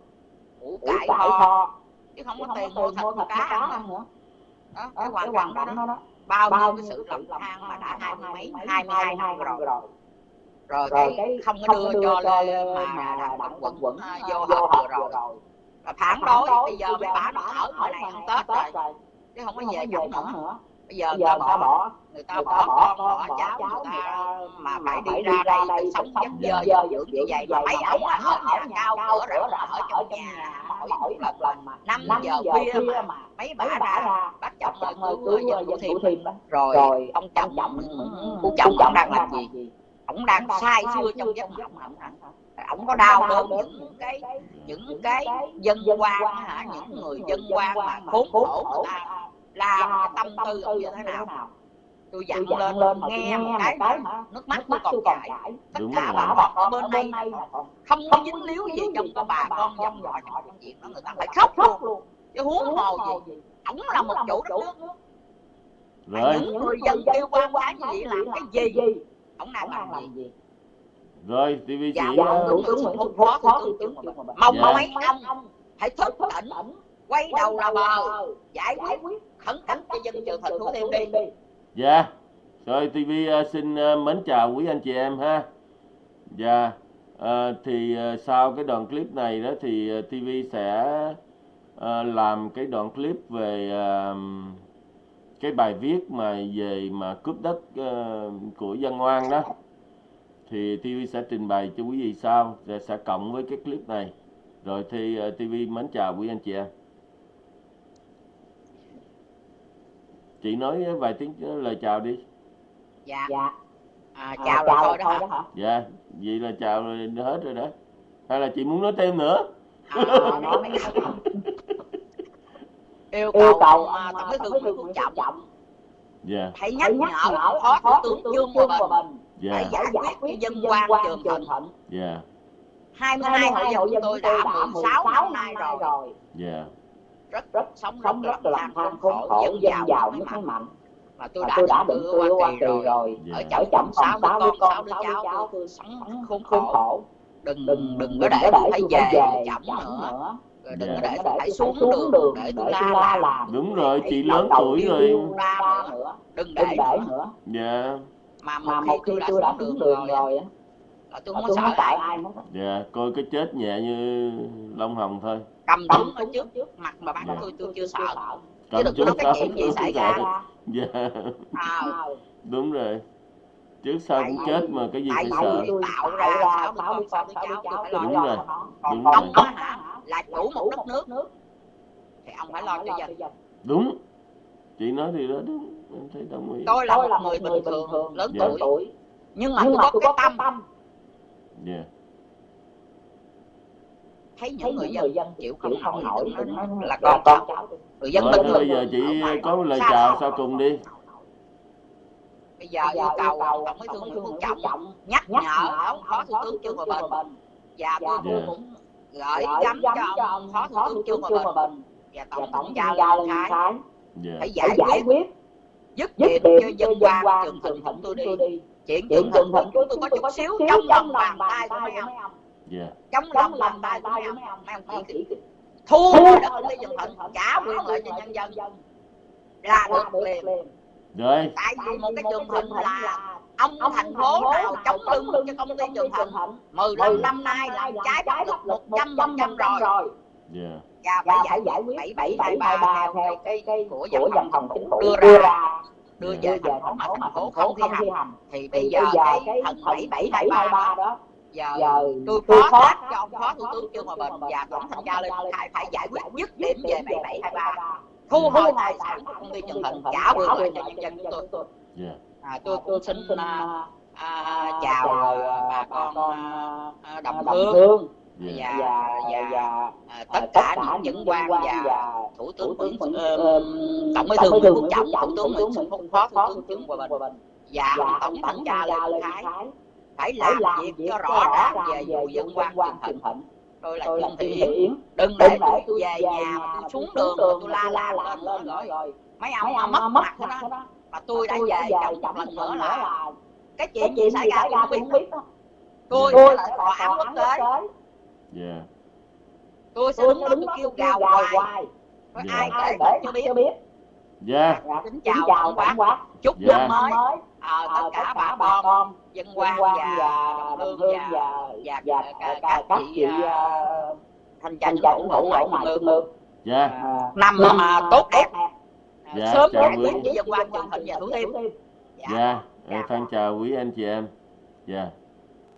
củ cải kho. chứ không có tiền mua thịt cá ăn nữa. đó cái hoàn cảnh đó bao nhiêu cái sự lầm lầm than mà đã hai mươi mấy mấy hai mươi hai năm rồi rồi rồi cái không có đưa đưa cho cho lê lê mà mà đặng quận quận quận quận vô vừa rồi. rồi. Là phản đối bây giờ mấy bà nó ở ngoài này ăn tết rồi. chứ không có về chổng nữa. bây giờ người giờ ta bỏ bỏ người ta bỏ con bỏ bỏ cháu bỏ người ta ta mà phải đi ra đây sống dơ dơ dơ dưỡng như vậy mà mấy ổng ở nhà cao cửa rộng ở trong nhà mỗi một lần mà năm giờ khuya mà mấy bả ra bác chồng ơi cứu dân thủ thiêm rồi ông chồng phú chồng ông đang làm gì ông đang sai xưa trong giấc mộng. ông ông có đau đớn những cái những cái dân quan hả? những người dân quan mà khốn khổ người ta làm cái tâm tư ông như thế nào? tôi dặn lên lên nghe một cái mà nước mắt tôi còn chảy. tất Đúng cả bà con ở bên đây không có dính líu gì trong cái bà con dòng họ trong công việc đó người ta phải khóc luôn. chứ huống hồ gì ổng là một chủ đất nước rồi những người dân kêu quan phá như vậy làm cái gì ổng đang làm gì rồi TV dạ chị dạ ờ, thủ tướng Nguyễn Xuân Phúc phó thủ tướng mong Dạ. mấy ông hãy thức tỉnh quay đầu là bờ giải quyết khẩn cấp cho dân trường thành thủ thiêm đi Dạ. Rồi TV ờ, xin ờ, mến chào quý anh chị em ha. Dạ. Ờ, thì sau cái đoạn clip này đó thì TV sẽ ờ, làm cái đoạn clip về ờ, cái bài viết mà về mà cướp đất ờ, của dân oan đó. Thì TV sẽ trình bày cho quý vị sau sẽ, sẽ cộng với cái clip này. Rồi thì ờ, TV mến chào quý anh chị em. Chị nói vài tiếng lời chào đi. dạ dạ à, chào chào rồi thôi đó thôi hả đó hả Dạ, vậy là chào rồi hết rồi đó. Hay là chị muốn nói thêm nữa? à, nói mấy yêu yêu cầu cầu ông, tổng bí thư Nguyễn Phú Trọng Dạ, hãy nhắc nhắc nhở phó thủ tướng tướng Hòa Bình Hòa Bình dạ, Hãy giải giải quyết dân quan Trường Thịnh. dạ, 22 hộ dân tôi đã 16 năm nay rồi. rồi. Dạ, rất rất sống sống rất rất là than khốn khổ dân giàu nước mạnh mà tôi đã tôi đã định cư Hoa Kỳ rồi. rồi. Dạ, ở chồng chồng sáu sáu đứa con sáu đứa cháu cháu tôi sống sống khốn khổ. đừng đừng đừng có để tôi phải về chậm nữa đừng có để tôi phải xuống đường để tôi la làm. Đúng rồi chị lớn tuổi rồi. la nữa. Đừng để đừng nữa. nữa. Dạ. Mà mà một khi tôi đã xuống đường rồi á là tôi không có sợ sợ ai hết dạ coi cái chết nhẹ như lông hồng thôi. Cầm súng ở trước mặt mà bắn Dạ. tôi tôi chưa sợ. cầm đừng trước có cái chuyện gì xảy sợ ra. được. dạ. À, đúng rồi trước sau cũng chết mà cái gì phải sợ? tạo ra con cháu Đúng rồi. Đúng ông rồi. á hả? Là chủ một đất nước. thì ông phải lo cho dân đúng. Chị nói thì đó đúng. Em thấy đồng ý. Tôi là một người bình thường lớn Dạ. tuổi. Nhưng mà tôi có cái tâm. tâm. Dạ. Thấy thấy những người dân dân chịu chịu không không nổi là con con cháu người dân bình thôi bây thường giờ chị có một lời chào sau cùng đi bây giờ yêu cầu tổng bí thư nguyễn phú trọng nhắc nhở ông phó thủ tướng trương hòa bình. Và tôi Dạ. cũng gửi gắm cho ông phó thủ tướng trương hòa bình. Và và tổng tổng thống gia gia lên lên thái. Dạ. Phải giải quyết dứt dứt điểm cho dân dân quan quan trường thịnh thịnh chúng tôi đi. chuyện trường thịnh thịnh chúng của tôi có chút có xíu trong lòng bàn tay của mấy ông dạ. Trong lòng bàn tay của mấy của ông mấy ông chỉ thu đất trường ty thịnh trả quyền lợi cho nhân dân là là được liền rồi. Tại vì một cái trường thịnh là ông ông thành phố nào chống lưng cho công ty trường thịnh thịnh 15 năm nay làm trái pháp luật một trăm phần trăm rồi. dạ. Và và phải giải quyết bảy bảy hai ba theo cái cái của văn phòng chính phủ. đưa ra. đưa Dạ. về thành phố mà thành phố không thi hành. thì bây giờ cái thần bảy bảy bảy bảy ba ba đó giờ giờ tôi phó thác thác cho ông phó thủ tướng trương hòa bình và tổng thanh tra lên thái phải giải quyết dứt điểm về bảy bảy hai ba thu Dạ. hồi tài sản của công ty trường thịnh trả quyền lại cho nhân dân chúng tôi. Dạ. À, tôi cũng xin xin à, à, à, chào chào à, bà con à, à, đồng đồng hương. dạ. Và và và và à, tất cả những những quan và thủ tướng ờ, tổng bí thư Nguyễn Phú Trọng thủ tướng Nguyễn Xuân Phúc phó thủ tướng Trương Hòa Bình. Và ông tổng thanh tra Lê Thái phải làm việc cho rõ ràng về vụ dân quan trường thịnh tôi là tôi là Thị Yến đừng để tôi về nhà mà tôi xuống đường mà tôi la la lên lên rồi. rồi mấy ông ông mất mất mặt đó. mà tôi đã tôi về chồng chồng một lần nữa là cái chuyện gì xảy ra tôi không biết đó. tôi tôi là tòa án quốc tế dạ. Tôi sẽ tôi đứng đó đứng tôi kêu tôi gào hoài. Nói Dạ. ai ai kể để chưa cho biết. biết biết. Dạ. Kính kính chào chào tổng quát. chúc Dạ. năm mới. Mới à, tất tất cả bà con dân quan và và đồng hương và và và và các các các chị à, thanh tra ở phủ ngoài trung ương dạ. À, năm năm mà tốt đẹp. Dạ, sớm chào quý. dân quan trường thịnh và thủ thiêm dạ. Ờ, thân chào quý anh chị em. Dạ